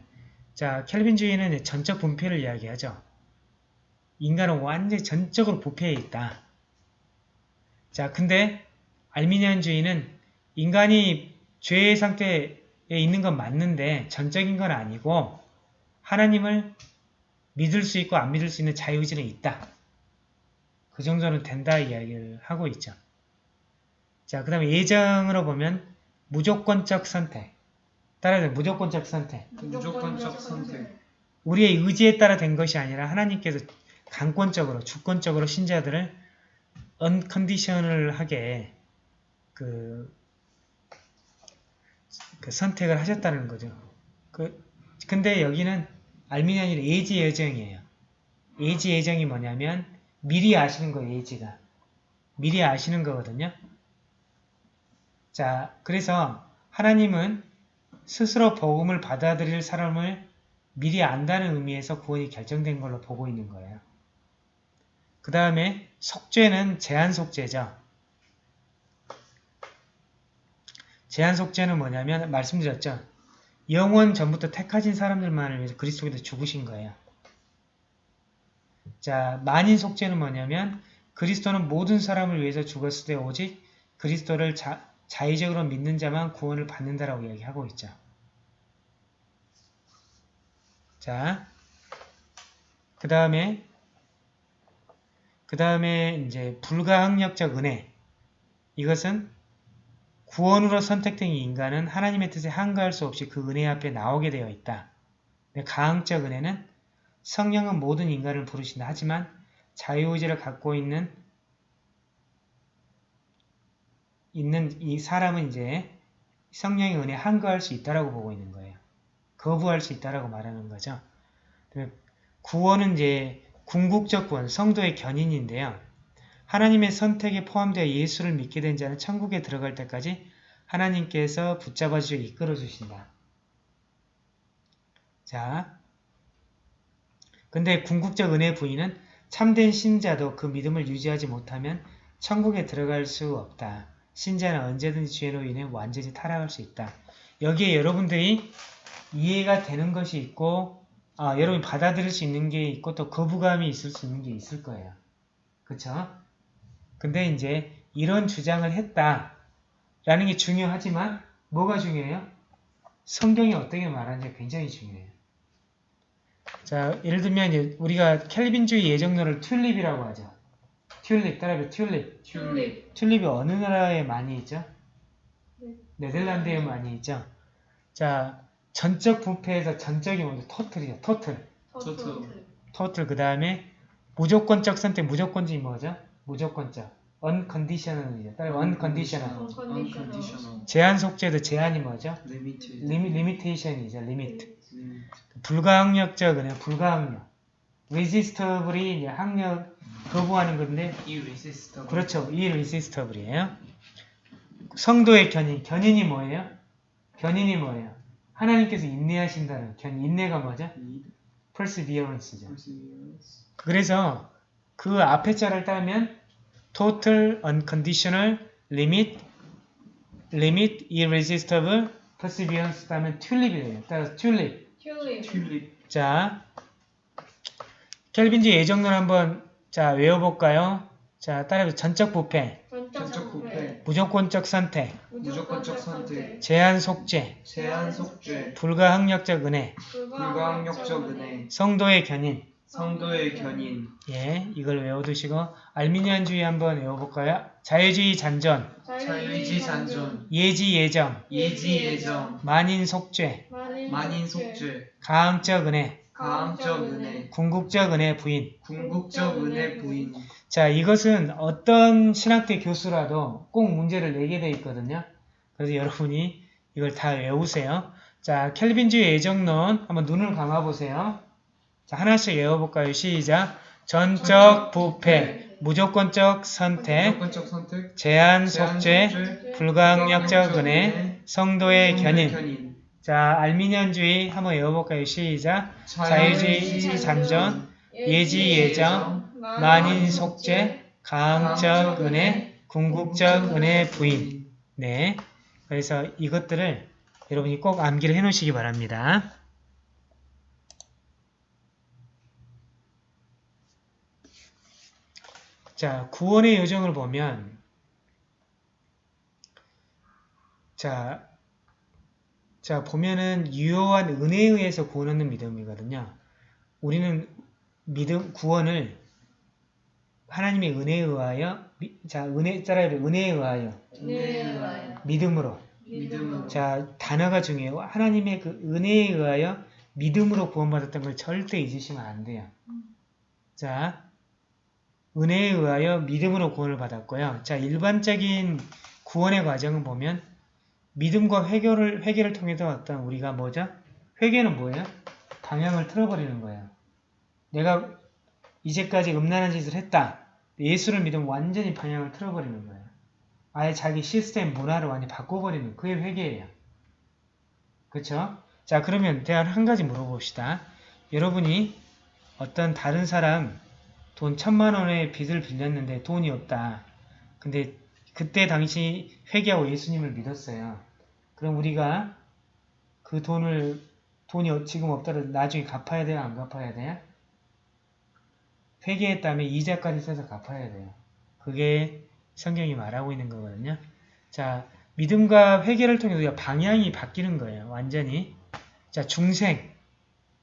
자, 켈빈주의는 전적 분폐를 이야기하죠. 인간은 완전히 전적으로 부패해 있다. 자, 근데 알미니안주의는 인간이 죄의 상태에 있는 건 맞는데 전적인 건 아니고 하나님을 믿을 수 있고 안 믿을 수 있는 자유의지는 있다. 그 정도는 된다 이야기를 하고 있죠. 자, 그 다음에 예정으로 보면 무조건적 선택. 따라서 무조건적 선택. 무조건적 선택, 우리의 의지에 따라 된 것이 아니라 하나님께서 강권적으로 주권적으로 신자들을 언컨디셔널하게 그, 그 선택을 하셨다는 거죠. 그 근데 여기는 알미니안이 예지 예정이에요. 예지 예정이 뭐냐면 미리 아시는 거예요. 예지가 미리 아시는 거거든요. 자, 그래서 하나님은 스스로 복음을 받아들일 사람을 미리 안다는 의미에서 구원이 결정된 걸로 보고 있는 거예요. 그 다음에 속죄는 제한 속죄죠. 제한 속죄는 뭐냐면 말씀드렸죠. 영원 전부터 택하신 사람들만을 위해서 그리스도께서 죽으신 거예요. 자, 만인 속죄는 뭐냐면 그리스도는 모든 사람을 위해서 죽었을 때 오직 그리스도를 자, 자의적으로 믿는 자만 구원을 받는다라고 이야기하고 있죠. 자, 그 다음에 그 다음에 이제 불가항력적 은혜 이것은 구원으로 선택된 이 인간은 하나님의 뜻에 한가할 수 없이 그 은혜 앞에 나오게 되어 있다. 가항적 은혜는 성령은 모든 인간을 부르신다. 하지만 자유의지를 갖고 있는 있는 이 사람은 이제 성령의 은혜에 한가할 수 있다라고 보고 있는 거예요. 거부할 수 있다라고 말하는 거죠. 구원은 이제 궁극적 구원, 성도의 견인인데요. 하나님의 선택에 포함되어 예수를 믿게 된 자는 천국에 들어갈 때까지 하나님께서 붙잡아 주시고 이끌어 주신다. 자, 근데 궁극적 은혜 부인은 참된 신자도 그 믿음을 유지하지 못하면 천국에 들어갈 수 없다. 신자는 언제든지 죄로 인해 완전히 타락할 수 있다. 여기에 여러분들이 이해가 되는 것이 있고 아, 여러분이 받아들일 수 있는 게 있고 또 거부감이 있을 수 있는 게 있을 거예요. 그쵸? 근데 이제 이런 주장을 했다 라는 게 중요하지만 뭐가 중요해요? 성경이 어떻게 말하는지 굉장히 중요해요. 자, 예를 들면 우리가 켈빈주의 예정론을 튤립이라고 하죠. 튤립, 따라해봐 튤립. 튤립. 튤립이 어느 나라에 많이 있죠? 네. 네덜란드에 많이 있죠? 자, 전적 부패에서 전적이 먼저 토틀이죠. 토틀. 터틀. 토틀 그 다음에 무조건적 선택, 무조건적이 뭐죠? 무조건적. Unconditional이죠. 따라 unconditional. Unconditional. 제한 속죄도 제한이 뭐죠? limited 리미, limitation이죠. limit. limit 불가항력적 은혜, 불가항력. resistable이 이제 항력 거부하는 건데 irresistible 그렇죠. irresistible이에요. 성도의 견인. 견인이 뭐예요? 견인이 뭐예요? 하나님께서 인내하신다는 견 인내가 뭐죠? perseverance죠. perseverance 그래서 그 앞에 자를 따면 total unconditional limit limit irresistible perseverance 따면 튤립이에요. 따라서 튤립. 튤립. tulip 자, 켈빈지 예정론 한번 자 외워볼까요? 자, 따라서 전적 부패, 전적 부패. 무조건적 선택, 무조건적 선택. 제한 속죄, 제한 속죄 불가항력적 은혜, 불가항력적 은혜 성도의 견인. 성도의 견인 예, 이걸 외워두시고 알미니안주의 한번 외워볼까요? 자유주의 잔존, 자유의지 산존 예지 예정, 예지 예정 만인 속죄, 만인 속죄 가항적 은혜, 가항적 은혜 궁극적 은혜 부인. 궁극적 은혜 부인 자, 이것은 어떤 신학대 교수라도 꼭 문제를 내게 돼 있거든요. 그래서 여러분이 이걸 다 외우세요. 자, 켈빈주의 예정론 한번 눈을 감아보세요. 자, 하나씩 외워볼까요? 시작. 전적 부패, 무조건적 선택, 제한 속죄, 불가항력적 은혜, 성도의 견인. 자, 알미니안주의 한번 외워볼까요? 시작. 자유주의 잔존, 예지 예정, 만인 속죄, 가항적 은혜, 궁극적 은혜 부인. 네. 그래서 이것들을 여러분이 꼭 암기를 해 놓으시기 바랍니다. 자, 구원의 요정을 보면 자, 자 보면은 유효한 은혜에 의해서 구원하는 믿음이거든요. 우리는 믿음 구원을 하나님의 은혜에 의하여 미- 자 은혜 따라해 은혜에 의하여 네. 믿음으로 믿음으로 자 단어가 중요해요. 하나님의 그 은혜에 의하여 믿음으로 구원받았던 걸 절대 잊으시면 안 돼요. 자 은혜에 의하여 믿음으로 구원을 받았고요. 자 일반적인 구원의 과정을 보면 믿음과 회개를 회개를 통해서 어떤 우리가 뭐죠? 회개는 뭐예요? 방향을 틀어버리는 거예요. 내가 이제까지 음란한 짓을 했다. 예수를 믿으면 완전히 방향을 틀어버리는 거예요. 아예 자기 시스템 문화를 완전히 바꿔버리는 그게 회개예요. 그쵸? 자 그러면 대한 한 가지 물어봅시다. 여러분이 어떤 다른 사람 돈 천만 원의 빚을 빌렸는데 돈이 없다. 근데 그때 당시 회개하고 예수님을 믿었어요. 그럼 우리가 그 돈을 돈이 어- 지금 없더라도 나중에 갚아야 돼요? 안 갚아야 돼요? 회개했다면 이자까지 써서 갚아야 돼요. 그게 성경이 말하고 있는 거거든요. 자, 믿음과 회개를 통해서 방향이 바뀌는 거예요. 완전히. 자, 중생.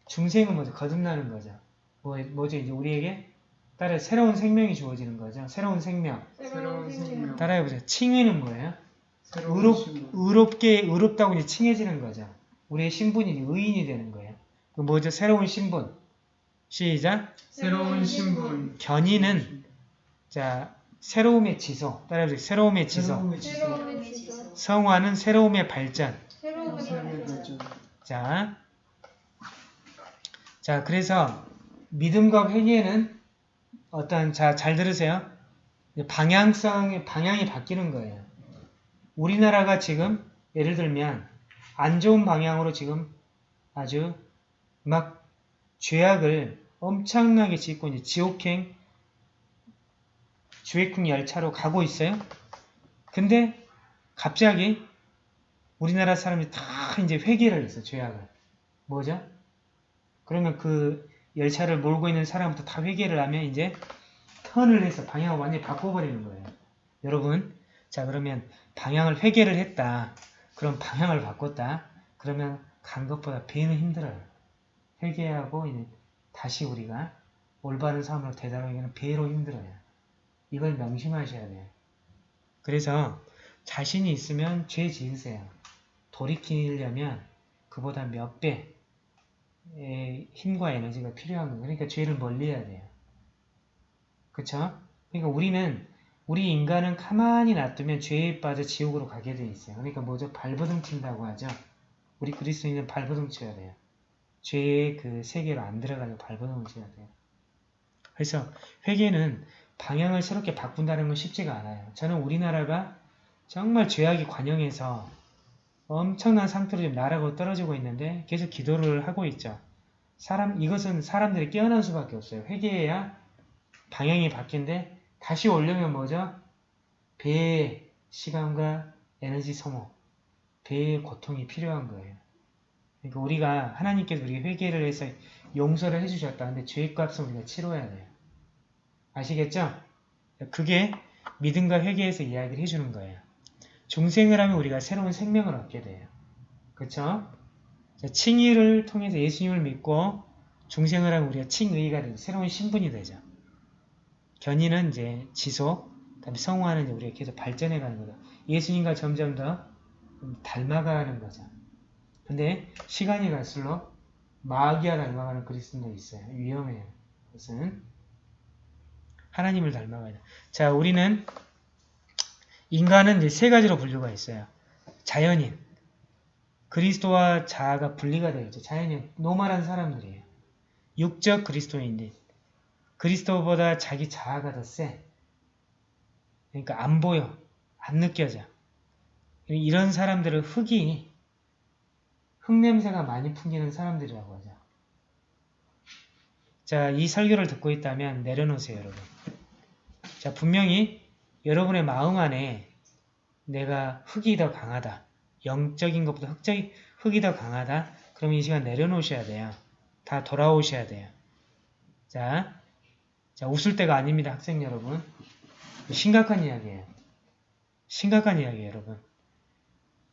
중생은 뭐죠? 거듭나는 거죠. 뭐, 뭐죠? 이제 우리에게 따라 새로운 생명이 주어지는 거죠. 새로운 생명. 새로운 생명 따라해보세요. 칭의는 뭐예요? 새로운 의롭, 신분 의롭게, 의롭다고 이제 칭해지는 거죠. 우리의 신분이 의인이 되는 거예요. 그 뭐죠? 새로운 신분. 시작. 새로운 신분 견인은, 자, 새로움의 지소. 따라해보세요. 새로움의 지소. 새로움의 지소. 성화는 새로움의 발전. 새로움의. 발전 자, 자, 그래서 믿음과 회개는 어떤 자, 잘 들으세요. 방향성의 방향이 바뀌는 거예요. 우리나라가 지금 예를 들면 안 좋은 방향으로 지금 아주 막 죄악을 엄청나게 짓고 이제 지옥행 주액풍 열차로 가고 있어요. 근데 갑자기 우리나라 사람이 다 이제 회개를 했어 죄악을. 뭐죠? 그러면 그 열차를 몰고 있는 사람부터 다 회개를 하면 이제 턴을 해서 방향을 완전히 바꿔버리는 거예요. 여러분, 자 그러면 방향을 회개를 했다. 그럼 방향을 바꿨다. 그러면 간 것보다 배는 힘들어요. 회개하고 이제 다시 우리가 올바른 삶으로 되돌아가기는 배로 힘들어요. 이걸 명심하셔야 돼요. 그래서 자신이 있으면 죄 지으세요. 돌이키려면 그보다 몇 배의 힘과 에너지가 필요한 거예요. 그러니까 죄를 멀리해야 돼요. 그쵸? 그러니까 우리는 우리 인간은 가만히 놔두면 죄에 빠져 지옥으로 가게 돼 있어요. 그러니까 뭐죠? 발버둥 친다고 하죠. 우리 그리스도인은 발버둥 쳐야 돼요. 죄의 그 세계로 안 들어가서 발버둥을 쳐야 돼요. 그래서 회개는 방향을 새롭게 바꾼다는 건 쉽지가 않아요. 저는 우리나라가 정말 죄악이 관영해서 엄청난 상태로 지금 나라고 떨어지고 있는데 계속 기도를 하고 있죠. 사람 이것은 사람들이 깨어날 수밖에 없어요. 회개해야 방향이 바뀐데 다시 오려면 뭐죠? 배의 시간과 에너지 소모, 배의 고통이 필요한 거예요. 그러니까 우리가 하나님께서 우리 회개를 해서 용서를 해주셨다. 근데 죄의 값은 우리가 치러야 돼요. 아시겠죠? 그게 믿음과 회개에서 이야기를 해주는 거예요. 중생을 하면 우리가 새로운 생명을 얻게 돼요. 자, 칭의를 통해서 예수님을 믿고 중생을 하면 우리가 칭의가 되죠. 새로운 신분이 되죠. 견인은 이제 지속, 그다음에 성화는 이제 우리가 계속 발전해 가는 거죠. 예수님과 점점 더 닮아가는 거죠. 근데 시간이 갈수록 마귀와 닮아가는 그리스도도 있어요. 위험해요. 그것은 하나님을 닮아가야 돼. 자, 우리는 인간은 이제 세 가지로 분류가 있어요. 자연인, 그리스도와 자아가 분리가 되어 있죠. 자연인, normal한 사람들이에요. 육적 그리스도인들. 그리스도보다 자기 자아가 더 세. 그러니까 안 보여. 안 느껴져. 이런 사람들은 흙이 흙냄새가 많이 풍기는 사람들이라고 하죠. 자, 이 설교를 듣고 있다면 내려놓으세요, 여러분. 자, 분명히 여러분의 마음 안에 내가 흙이 더 강하다. 영적인 것보다 흙적인, 흙이 더 강하다. 그럼 이 시간 내려놓으셔야 돼요. 다 돌아오셔야 돼요. 자, 자, 웃을 때가 아닙니다, 학생 여러분. 심각한 이야기예요. 심각한 이야기예요, 여러분.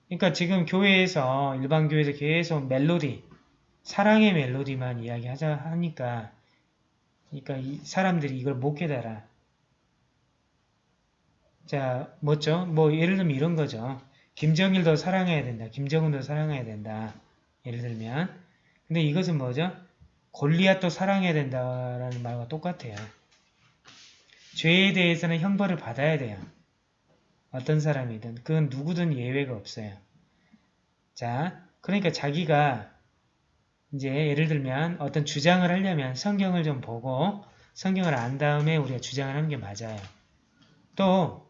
그러니까 지금 교회에서, 일반 교회에서 계속 멜로디, 사랑의 멜로디만 이야기하자 하니까, 그러니까 이 사람들이 이걸 못 깨달아. 자, 뭐죠? 뭐 예를 들면 이런 거죠. 김정일도 사랑해야 된다. 김정은도 사랑해야 된다. 예를 들면. 근데 이것은 뭐죠? 골리앗도 사랑해야 된다라는 말과 똑같아요. 죄에 대해서는 형벌을 받아야 돼요. 어떤 사람이든. 그건 누구든 예외가 없어요. 자, 그러니까 자기가 이제 예를 들면 어떤 주장을 하려면 성경을 좀 보고 성경을 안 다음에 우리가 주장을 하는 게 맞아요. 또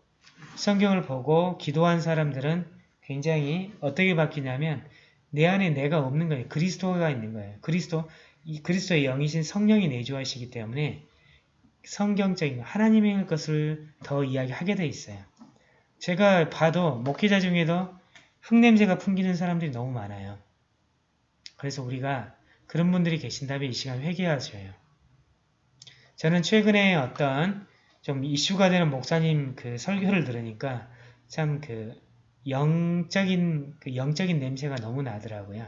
성경을 보고 기도한 사람들은 굉장히 어떻게 바뀌냐면 내 안에 내가 없는 거예요. 그리스도가 있는 거예요. 그리스도, 이 그리스도의 영이신 성령이 내주하시기 때문에 성경적인 하나님의 것을 더 이야기하게 돼 있어요. 제가 봐도 목회자 중에도 흙냄새가 풍기는 사람들이 너무 많아요. 그래서 우리가 그런 분들이 계신다면 이 시간 회개하셔요. 저는 최근에 어떤 좀 이슈가 되는 목사님 그 설교를 들으니까 참 그 영적인 그 영적인 냄새가 너무 나더라고요.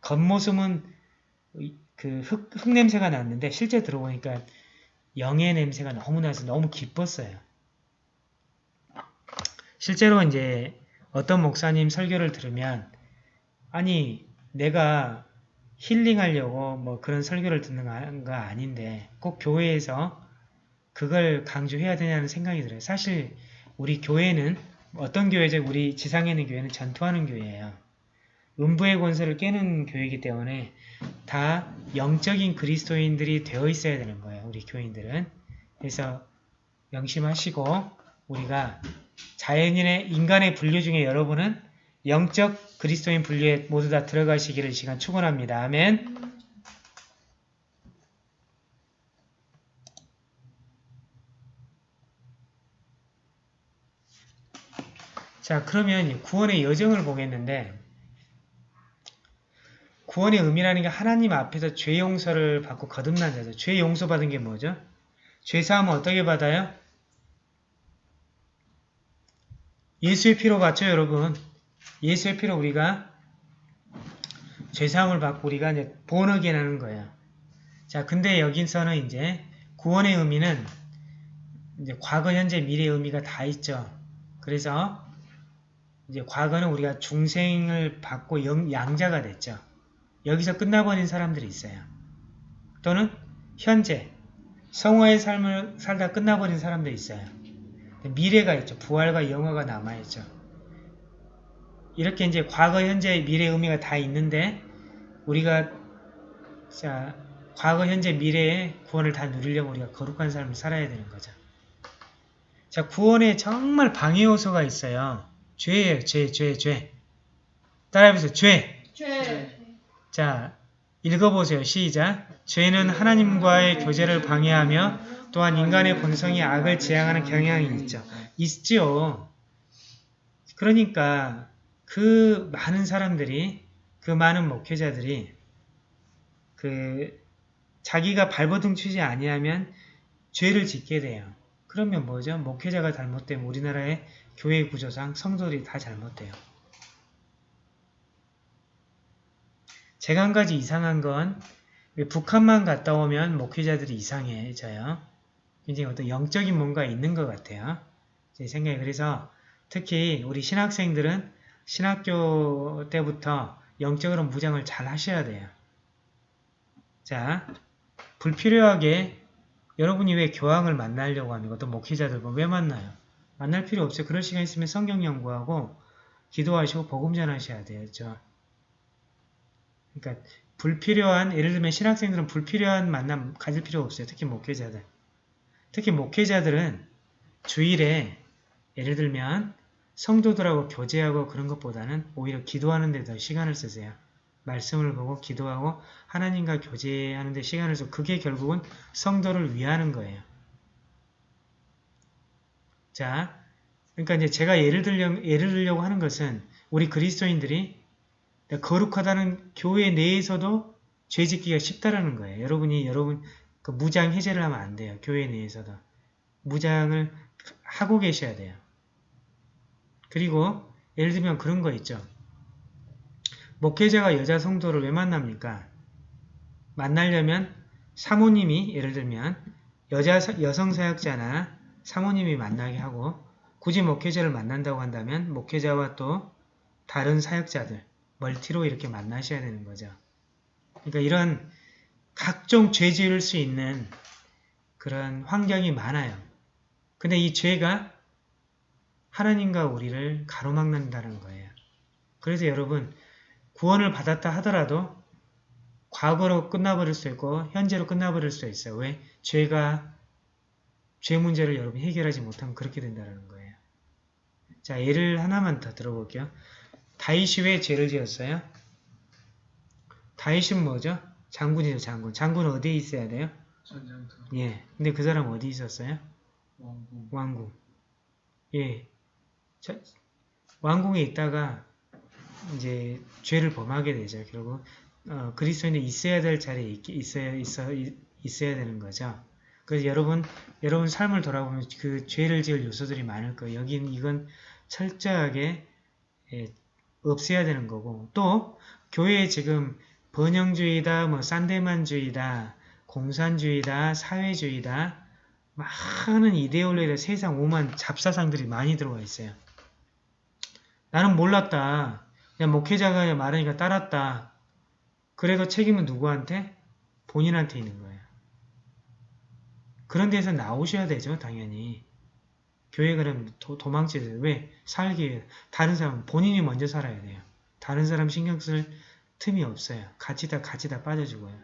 겉모습은 그 흙, 흙 냄새가 났는데 실제 들어보니까 영의 냄새가 너무 나서 너무 기뻤어요. 실제로 이제 어떤 목사님 설교를 들으면 아니 내가 힐링하려고 뭐 그런 설교를 듣는 거 아닌데 꼭 교회에서 그걸 강조해야 되냐는 생각이 들어요. 사실 우리 교회는 어떤 교회죠? 우리 지상에 있는 교회는 전투하는 교회예요. 음부의 권세를 깨는 교회이기 때문에 다 영적인 그리스도인들이 되어 있어야 되는 거예요. 우리 교인들은. 그래서 명심하시고 우리가 자연인의 인간의 분류 중에 여러분은 영적 그리스도인 분류에 모두 다 들어가시기를 이 시간 축원합니다. 아멘. 자 그러면 구원의 여정을 보겠는데 구원의 의미라는 게 하나님 앞에서 죄 용서를 받고 거듭난 자죠. 죄 용서 받은 게 뭐죠? 죄 사함은 어떻게 받아요? 예수의 피로 받죠, 여러분. 예수의 피로 우리가 죄 사함을 받고 우리가 이제 본어게 하는 거예요. 자, 근데 여기서는 이제 구원의 의미는 이제 과거, 현재, 미래의 의미가 다 있죠. 그래서 이제 과거는 우리가 중생을 받고 영- 양자가 됐죠. 여기서 끝나버린 사람들이 있어요. 또는 현재 성화의 삶을 살다 끝나버린 사람들이 있어요. 미래가 있죠. 부활과 영화가 남아있죠. 이렇게 이제 과거, 현재, 미래 의미가 다 있는데 우리가 자 과거, 현재, 미래의 구원을 다 누리려면 우리가 거룩한 삶을 살아야 되는 거죠. 자 구원에 정말 방해 요소가 있어요. 죄예요. 죄, 죄, 죄. 따라해보세요. 죄. 죄. 자, 읽어보세요. 시작. 죄는 하나님과의 교제를 방해하며 또한 인간의 본성이 악을 지향하는 경향이 있죠. 있죠. 그러니까 그 많은 사람들이 그 많은 목회자들이 그 자기가 발버둥 치지 아니하면 죄를 짓게 돼요. 그러면 뭐죠? 목회자가 잘못되면 우리나라의 교회 구조상 성도들이 다 잘못돼요. 제가 한 가지 이상한 건 북한만 갔다 오면 목회자들이 이상해져요. 굉장히 어떤 영적인 뭔가 있는 것 같아요. 제 생각에 그래서 특히 우리 신학생들은 신학교 때부터 영적으로 무장을 잘 하셔야 돼요. 자, 불필요하게 여러분이 왜 교황을 만나려고 합니까? 어떤 목회자들 보면 왜 만나요? 만날 필요 없어요. 그럴 시간 있으면 성경 연구하고 기도하시고 복음 전하셔야 되죠. 그러니까 불필요한 예를 들면 신학생들은 불필요한 만남 가질 필요 없어요. 특히 목회자들. 특히 목회자들은 주일에 예를 들면 성도들하고 교제하고 그런 것보다는 오히려 기도하는 데 더 시간을 쓰세요. 말씀을 보고 기도하고 하나님과 교제하는 데 시간을 써 그게 결국은 성도를 위하는 거예요. 자, 그러니까 이제 제가 예를 들려 예를 들려고 하는 것은 우리 그리스도인들이 거룩하다는 교회 내에서도 죄 짓기가 쉽다라는 거예요. 여러분이 여러분 그 무장 해제를 하면 안 돼요. 교회 내에서도 무장을 하고 계셔야 돼요. 그리고 예를 들면 그런 거 있죠. 목회자가 여자 성도를 왜 만납니까? 만나려면 사모님이 예를 들면 여자 여성 사역자나 사모님이 만나게 하고 굳이 목회자를 만난다고 한다면 목회자와 또 다른 사역자들 멀티로 이렇게 만나셔야 되는 거죠. 그러니까 이런 각종 죄 지을 수 있는 그런 환경이 많아요. 근데 이 죄가 하나님과 우리를 가로막는다는 거예요. 그래서 여러분 구원을 받았다 하더라도 과거로 끝나버릴 수 있고 현재로 끝나버릴 수 있어요. 왜? 죄가 죄 문제를 여러분 해결하지 못하면 그렇게 된다는 거예요. 자 예를 하나만 더 들어볼게요. 다윗이 왜 죄를 지었어요? 다윗은 뭐죠? 장군이죠, 장군. 장군은 어디에 있어야 돼요? 전장터 예. 근데 그 사람 어디 있었어요? 왕궁 왕궁. 예. 자, 왕궁에 있다가 이제 죄를 범하게 되죠. 결국 어, 그리스도인이 있어야 될 자리에 있, 있어야 있어 있 어야 되는 거죠. 그래서 여러분 여러분 삶을 돌아보면 그 죄를 지을 요소들이 많을 거예요. 여기는 이건 철저하게 예, 없애야 되는 거고 또 교회에 지금 번영주의다, 뭐 산데만주의다, 공산주의다, 사회주의다 많은 이데올로기다 세상 오만 잡사상들이 많이 들어와 있어요. 나는 몰랐다. 그냥 목회자가 말하니까 따랐다. 그래도 책임은 누구한테? 본인한테 있는 거예요. 그런 데서 나오셔야 되죠, 당연히. 교회 그럼 도, 도망치세요. 왜? 살기 위해. 다른 사람은 본인이 먼저 살아야 돼요. 다른 사람 신경 쓸 틈이 없어요. 같이 다 같이 다 빠져주고요.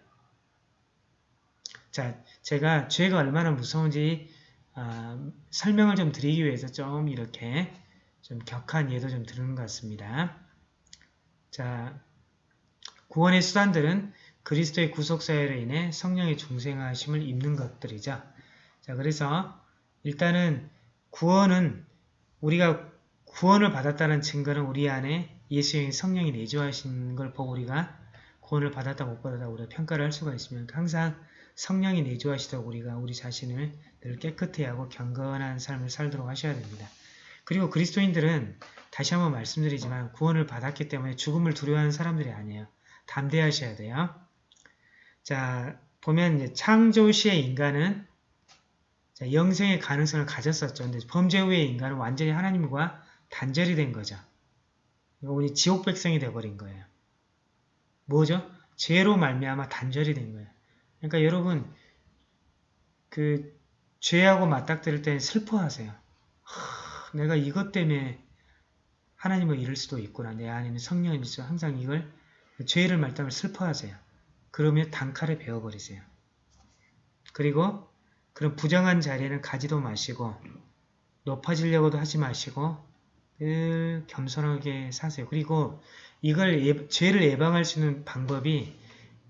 자, 제가 죄가 얼마나 무서운지 아, 설명을 좀 드리기 위해서 좀 이렇게 좀 격한 예도 좀 드리는 것 같습니다. 자, 구원의 수단들은 그리스도의 구속사회로 인해 성령의 중생하심을 입는 것들이죠. 자, 그래서 일단은 구원은 우리가 구원을 받았다는 증거는 우리 안에 예수의 성령이 내주하신 걸 보고 우리가 구원을 받았다 못 받았다 우리가 평가를 할 수가 있으면 항상 성령이 내주하시도록 우리가 우리 자신을 늘 깨끗해 하고 경건한 삶을 살도록 하셔야 됩니다. 그리고 그리스도인들은 다시 한번 말씀드리지만 구원을 받았기 때문에 죽음을 두려워하는 사람들이 아니에요. 담대하셔야 돼요. 자, 보면 창조 시의 인간은 자, 영생의 가능성을 가졌었죠. 근데 범죄 후의 인간은 완전히 하나님과 단절이 된 거죠. 우리 지옥 백성이 돼버린 거예요. 뭐죠? 죄로 말미암아 단절이 된 거예요. 그러니까 여러분 그 죄하고 맞닥뜨릴 때는 슬퍼하세요. 하, 내가 이것 때문에 하나님을 잃을 수도 있구나. 내 안에는 성령이 있어. 항상 이걸 죄를 말다면 슬퍼하세요. 그러면 단칼에 베어버리세요. 그리고 그런 부정한 자리에는 가지도 마시고 높아지려고도 하지 마시고 늘 겸손하게 사세요. 그리고 이걸 예, 죄를 예방할 수 있는 방법이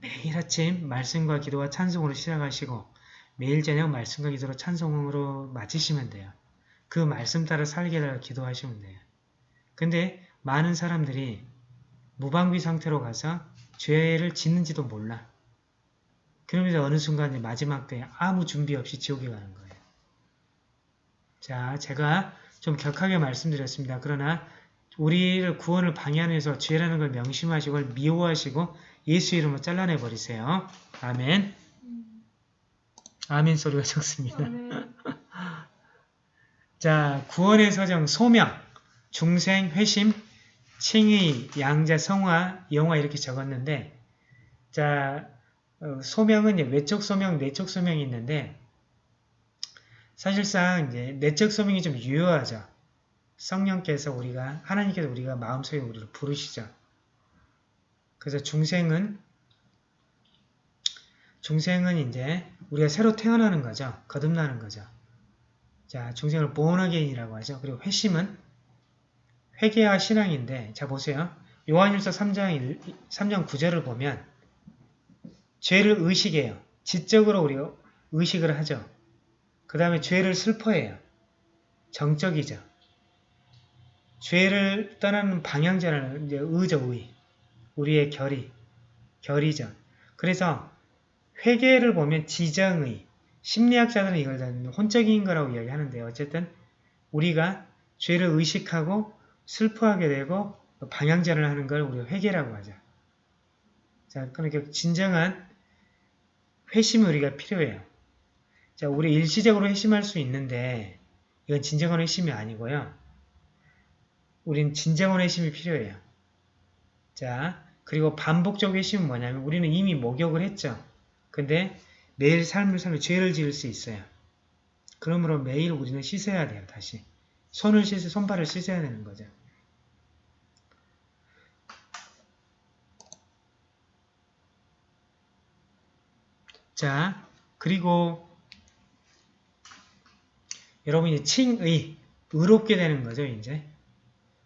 매일 아침 말씀과 기도와 찬송으로 시작하시고 매일 저녁 말씀과 기도로 찬송으로 마치시면 돼요. 그 말씀 따라 살게 달라 기도하시면 돼요. 근데 많은 사람들이 무방비 상태로 가서 죄를 짓는지도 몰라. 그러면서 어느 순간 마지막 때 아무 준비 없이 지옥에 가는 거예요. 자, 제가 좀 격하게 말씀드렸습니다. 그러나 우리를 구원을 방해하는 해서 죄라는 걸 명심하시고 미워하시고 예수 이름으로 잘라내 버리세요. 아멘. 아멘 소리가 적습니다. 자, 구원의 서정 소명, 중생, 회심, 칭의, 양자, 성화, 영화 이렇게 적었는데 자, 어, 소명은 이제 외적 소명, 내적 소명이 있는데 사실상 이제 내적 소명이 좀 유효하죠. 성령께서 우리가 하나님께서 우리가 마음속에 우리를 부르시죠. 그래서 중생은 중생은 이제 우리가 새로 태어나는 거죠. 거듭나는 거죠. 자, 중생을 born 하죠. 그리고 회심은 회개와 신앙인데 자 보세요. 요한일서 3장 1, 3장 9절을 보면 죄를 의식해요. 지적으로 우리가 의식을 하죠. 그 다음에 죄를 슬퍼해요. 정적이죠. 죄를 떠나는 방향자는 이제 의죠, 의. 우리의 결의, 결이죠. 그래서 회개를 보면 지정의, 심리학자들은 이걸 다 혼적인 거라고 이야기하는데요. 어쨌든 우리가 죄를 의식하고 슬퍼하게 되고 방향전을 하는 걸 우리가 회개라고 하죠. 자, 그러니까 진정한 회심이 우리가 필요해요. 자, 우리 일시적으로 회심할 수 있는데 이건 진정한 회심이 아니고요. 우린 진정한 회심이 필요해요. 자, 그리고 반복적 회심은 뭐냐면 우리는 이미 목욕을 했죠. 근데 매일 삶을 살면 죄를 지을 수 있어요. 그러므로 매일 우리는 씻어야 돼요. 다시. 손을 씻어 손발을 씻어야 되는 거죠. 자, 그리고 여러분이 칭의, 의롭게 되는 거죠, 이제.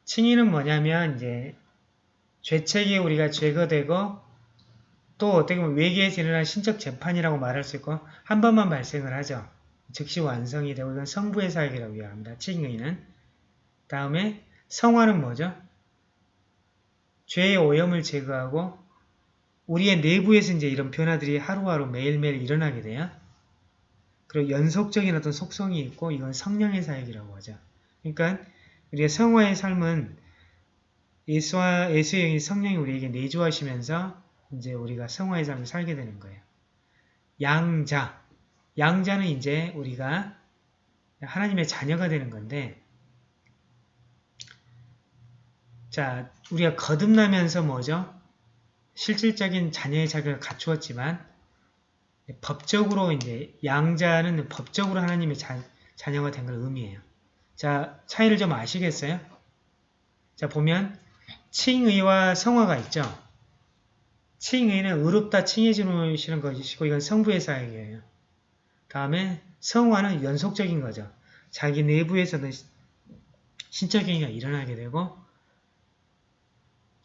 칭의는 뭐냐면, 이제, 죄책이 우리가 제거되고, 또 어떻게 보면 외계에서 일어난 신적 재판이라고 말할 수 있고, 한 번만 발생을 하죠. 즉시 완성이 되고, 이건 성부의 사역이라고 이야기합니다. 칭의는. 다음에, 성화는 뭐죠? 죄의 오염을 제거하고, 우리의 내부에서 이제 이런 변화들이 하루하루 매일매일 일어나게 돼요. 그리고 연속적인 어떤 속성이 있고 이건 성령의 사역이라고 하죠. 그러니까 우리의 성화의 삶은 예수와 예수의 성령이 우리에게 내주하시면서 이제 우리가 성화의 삶을 살게 되는 거예요. 양자, 양자는 이제 우리가 하나님의 자녀가 되는 건데 자 우리가 거듭나면서 뭐죠? 실질적인 자녀의 자격을 갖추었지만 법적으로 이제 양자는 법적으로 하나님의 자, 자녀가 된 걸 의미해요. 자 차이를 좀 아시겠어요? 자 보면 칭의와 성화가 있죠. 칭의는 의롭다 칭해 주시는 것이고 이건 성부의 사역이에요. 다음에 성화는 연속적인 거죠. 자기 내부에서는 신적행위가 일어나게 되고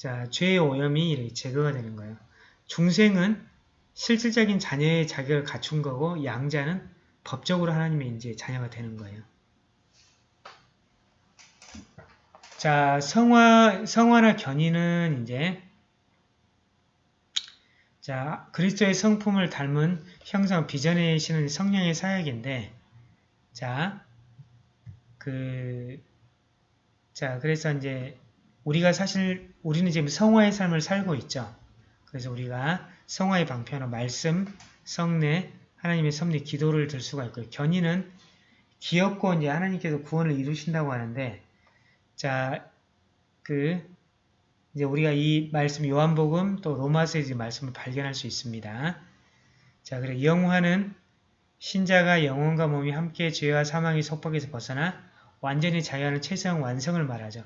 자 죄의 오염이 이렇게 제거가 되는 거예요. 중생은 실질적인 자녀의 자격을 갖춘 거고 양자는 법적으로 하나님의 이제 자녀가 되는 거예요. 자, 성화, 성화나 견인은 이제 자, 그리스도의 성품을 닮은 형상 빚어내시는 성령의 사역인데 자, 그 자, 그래서 이제 우리가 사실 우리는 지금 성화의 삶을 살고 있죠. 그래서 우리가 성화의 방편으로 말씀, 성례, 하나님의 섭리, 기도를 들 수가 있고요. 견인은 귀엽고 이제 하나님께서 구원을 이루신다고 하는데 자, 그 이제 우리가 이 말씀 요한복음 또 로마서의 이제 말씀을 발견할 수 있습니다. 자, 그래 영화는 신자가 영혼과 몸이 함께 죄와 사망의 속박에서 벗어나 완전히 자유하는 최상 완성을 말하죠.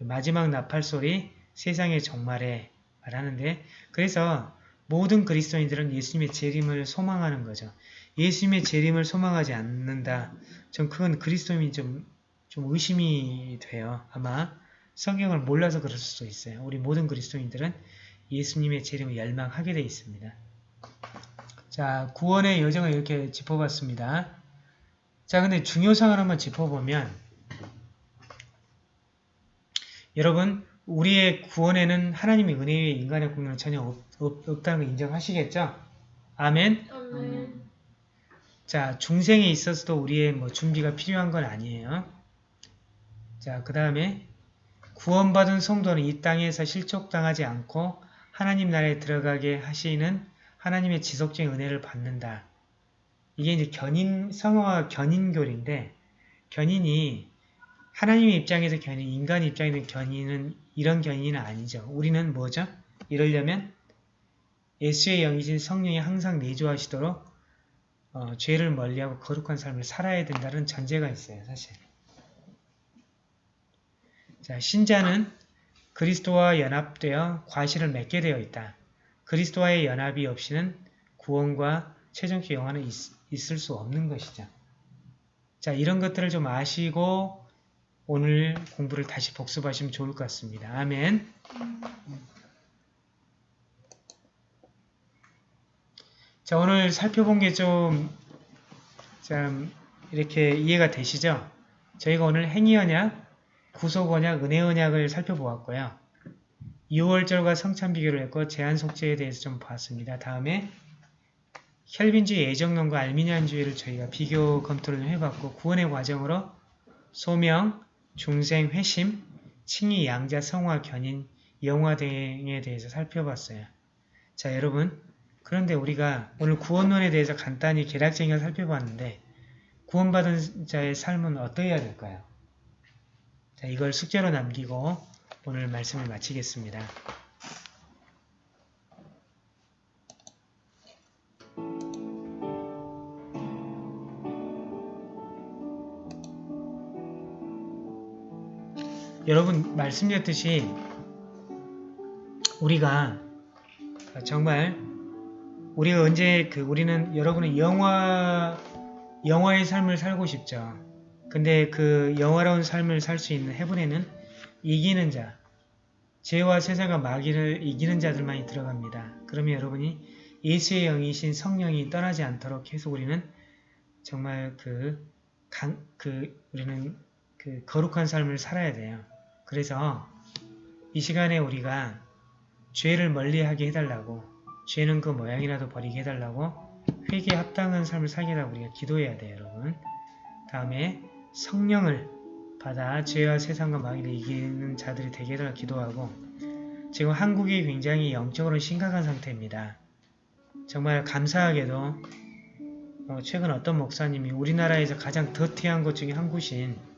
마지막 나팔 소리 세상의 종말에 말하는데 그래서 모든 그리스도인들은 예수님의 재림을 소망하는 거죠. 예수님의 재림을 소망하지 않는다. 전 그건 그리스도인이 좀, 좀 의심이 돼요. 아마 성경을 몰라서 그럴 수도 있어요. 우리 모든 그리스도인들은 예수님의 재림을 열망하게 되어 있습니다. 자, 구원의 여정을 이렇게 짚어봤습니다. 자, 근데 중요상을 한번 짚어보면 여러분, 우리의 구원에는 하나님의 은혜의 인간의 공로는 전혀 없, 없, 없 다는 걸 인정하시겠죠? 아멘? 아멘. 자, 중생에 있어서도 우리의 뭐 준비가 필요한 건 아니에요. 자, 그 다음에 구원받은 성도는 이 땅에서 실족당하지 않고 하나님 나라에 들어가게 하시는 하나님의 지속적인 은혜를 받는다. 이게 이제 견인, 성화와 견인교리인데 견인이 하나님의 입장에서 견인, 인간 입장에서 견인은 이런 견인은 아니죠. 우리는 뭐죠? 이러려면 예수의 영이신 성령이 항상 내주하시도록 어, 죄를 멀리하고 거룩한 삶을 살아야 된다는 전제가 있어요. 사실. 자, 신자는 그리스도와 연합되어 과실을 맺게 되어 있다. 그리스도와의 연합이 없이는 구원과 최종적 영화는 있, 있을 수 없는 것이죠. 자, 이런 것들을 좀 아시고 오늘 공부를 다시 복습하시면 좋을 것 같습니다. 아멘. 자, 오늘 살펴본 게 좀, 참, 이렇게 이해가 되시죠? 저희가 오늘 행위언약, 구속언약, 은혜언약을 살펴보았고요. 6월절과 성찬 비교를 했고, 제한 속죄에 대해서 좀 봤습니다. 다음에 혈빈주의 애정론과 알미니안주의를 저희가 비교 검토를 해봤고, 구원의 과정으로 소명, 중생, 회심, 칭의, 양자, 성화, 견인, 영화 등에 대해서 살펴봤어요. 자, 여러분, 그런데 우리가 오늘 구원론에 대해서 간단히 개략적인 걸 살펴봤는데 구원받은 자의 삶은 어떠해야 될까요? 자, 이걸 숙제로 남기고 오늘 말씀을 마치겠습니다. 여러분 말씀드렸듯이 우리가 정말 우리가 언제 그 우리는 여러분은 영화 영화의 삶을 살고 싶죠. 근데 그 영화로운 삶을 살 수 있는 해븐에는 이기는 자, 죄와 세상과 마귀를 이기는 자들만이 들어갑니다. 그러면 여러분이 예수의 영이신 성령이 떠나지 않도록 계속 우리는 정말 그, 강, 그 우리는 그 거룩한 삶을 살아야 돼요. 그래서 이 시간에 우리가 죄를 멀리하게 해달라고 죄는 그 모양이라도 버리게 해달라고 회개에 합당한 삶을 살게 해달라고 우리가 기도해야 돼요 여러분. 다음에 성령을 받아 죄와 세상과 마귀를 이기는 자들이 되게 해달라고 기도하고 지금 한국이 굉장히 영적으로 심각한 상태입니다. 정말 감사하게도 어, 최근 어떤 목사님이 우리나라에서 가장 더티한 곳 중에 한 곳인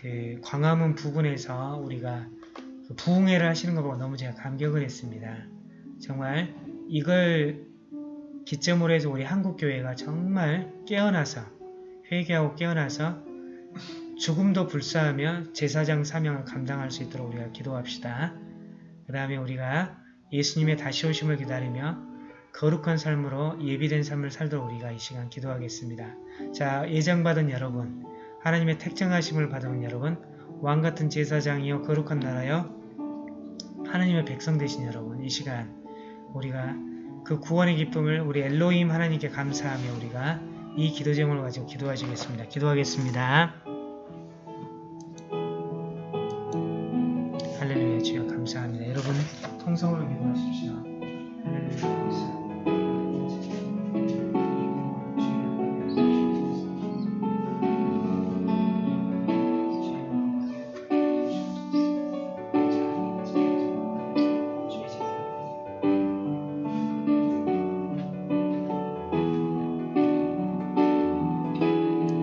그 광화문 부근에서 우리가 그 부흥회를 하시는 거 보고 너무 제가 감격을 했습니다. 정말 이걸 기점으로 해서 우리 한국교회가 정말 깨어나서 회개하고 깨어나서 죽음도 불사하며 제사장 사명을 감당할 수 있도록 우리가 기도합시다. 그 다음에 우리가 예수님의 다시 오심을 기다리며 거룩한 삶으로 예비된 삶을 살도록 우리가 이 시간 기도하겠습니다. 자, 예정받은 여러분, 하나님의 택정하심을 받은 여러분, 왕같은 제사장이요 거룩한 나라요 하나님의 백성 되신 여러분, 이 시간 우리가 그 구원의 기쁨을 우리 엘로힘 하나님께 감사하며 우리가 이 기도 제목을 가지고 기도하시겠습니다. 기도하겠습니다. 할렐루야 주여 감사합니다. 여러분 통성으로 기도하십시오.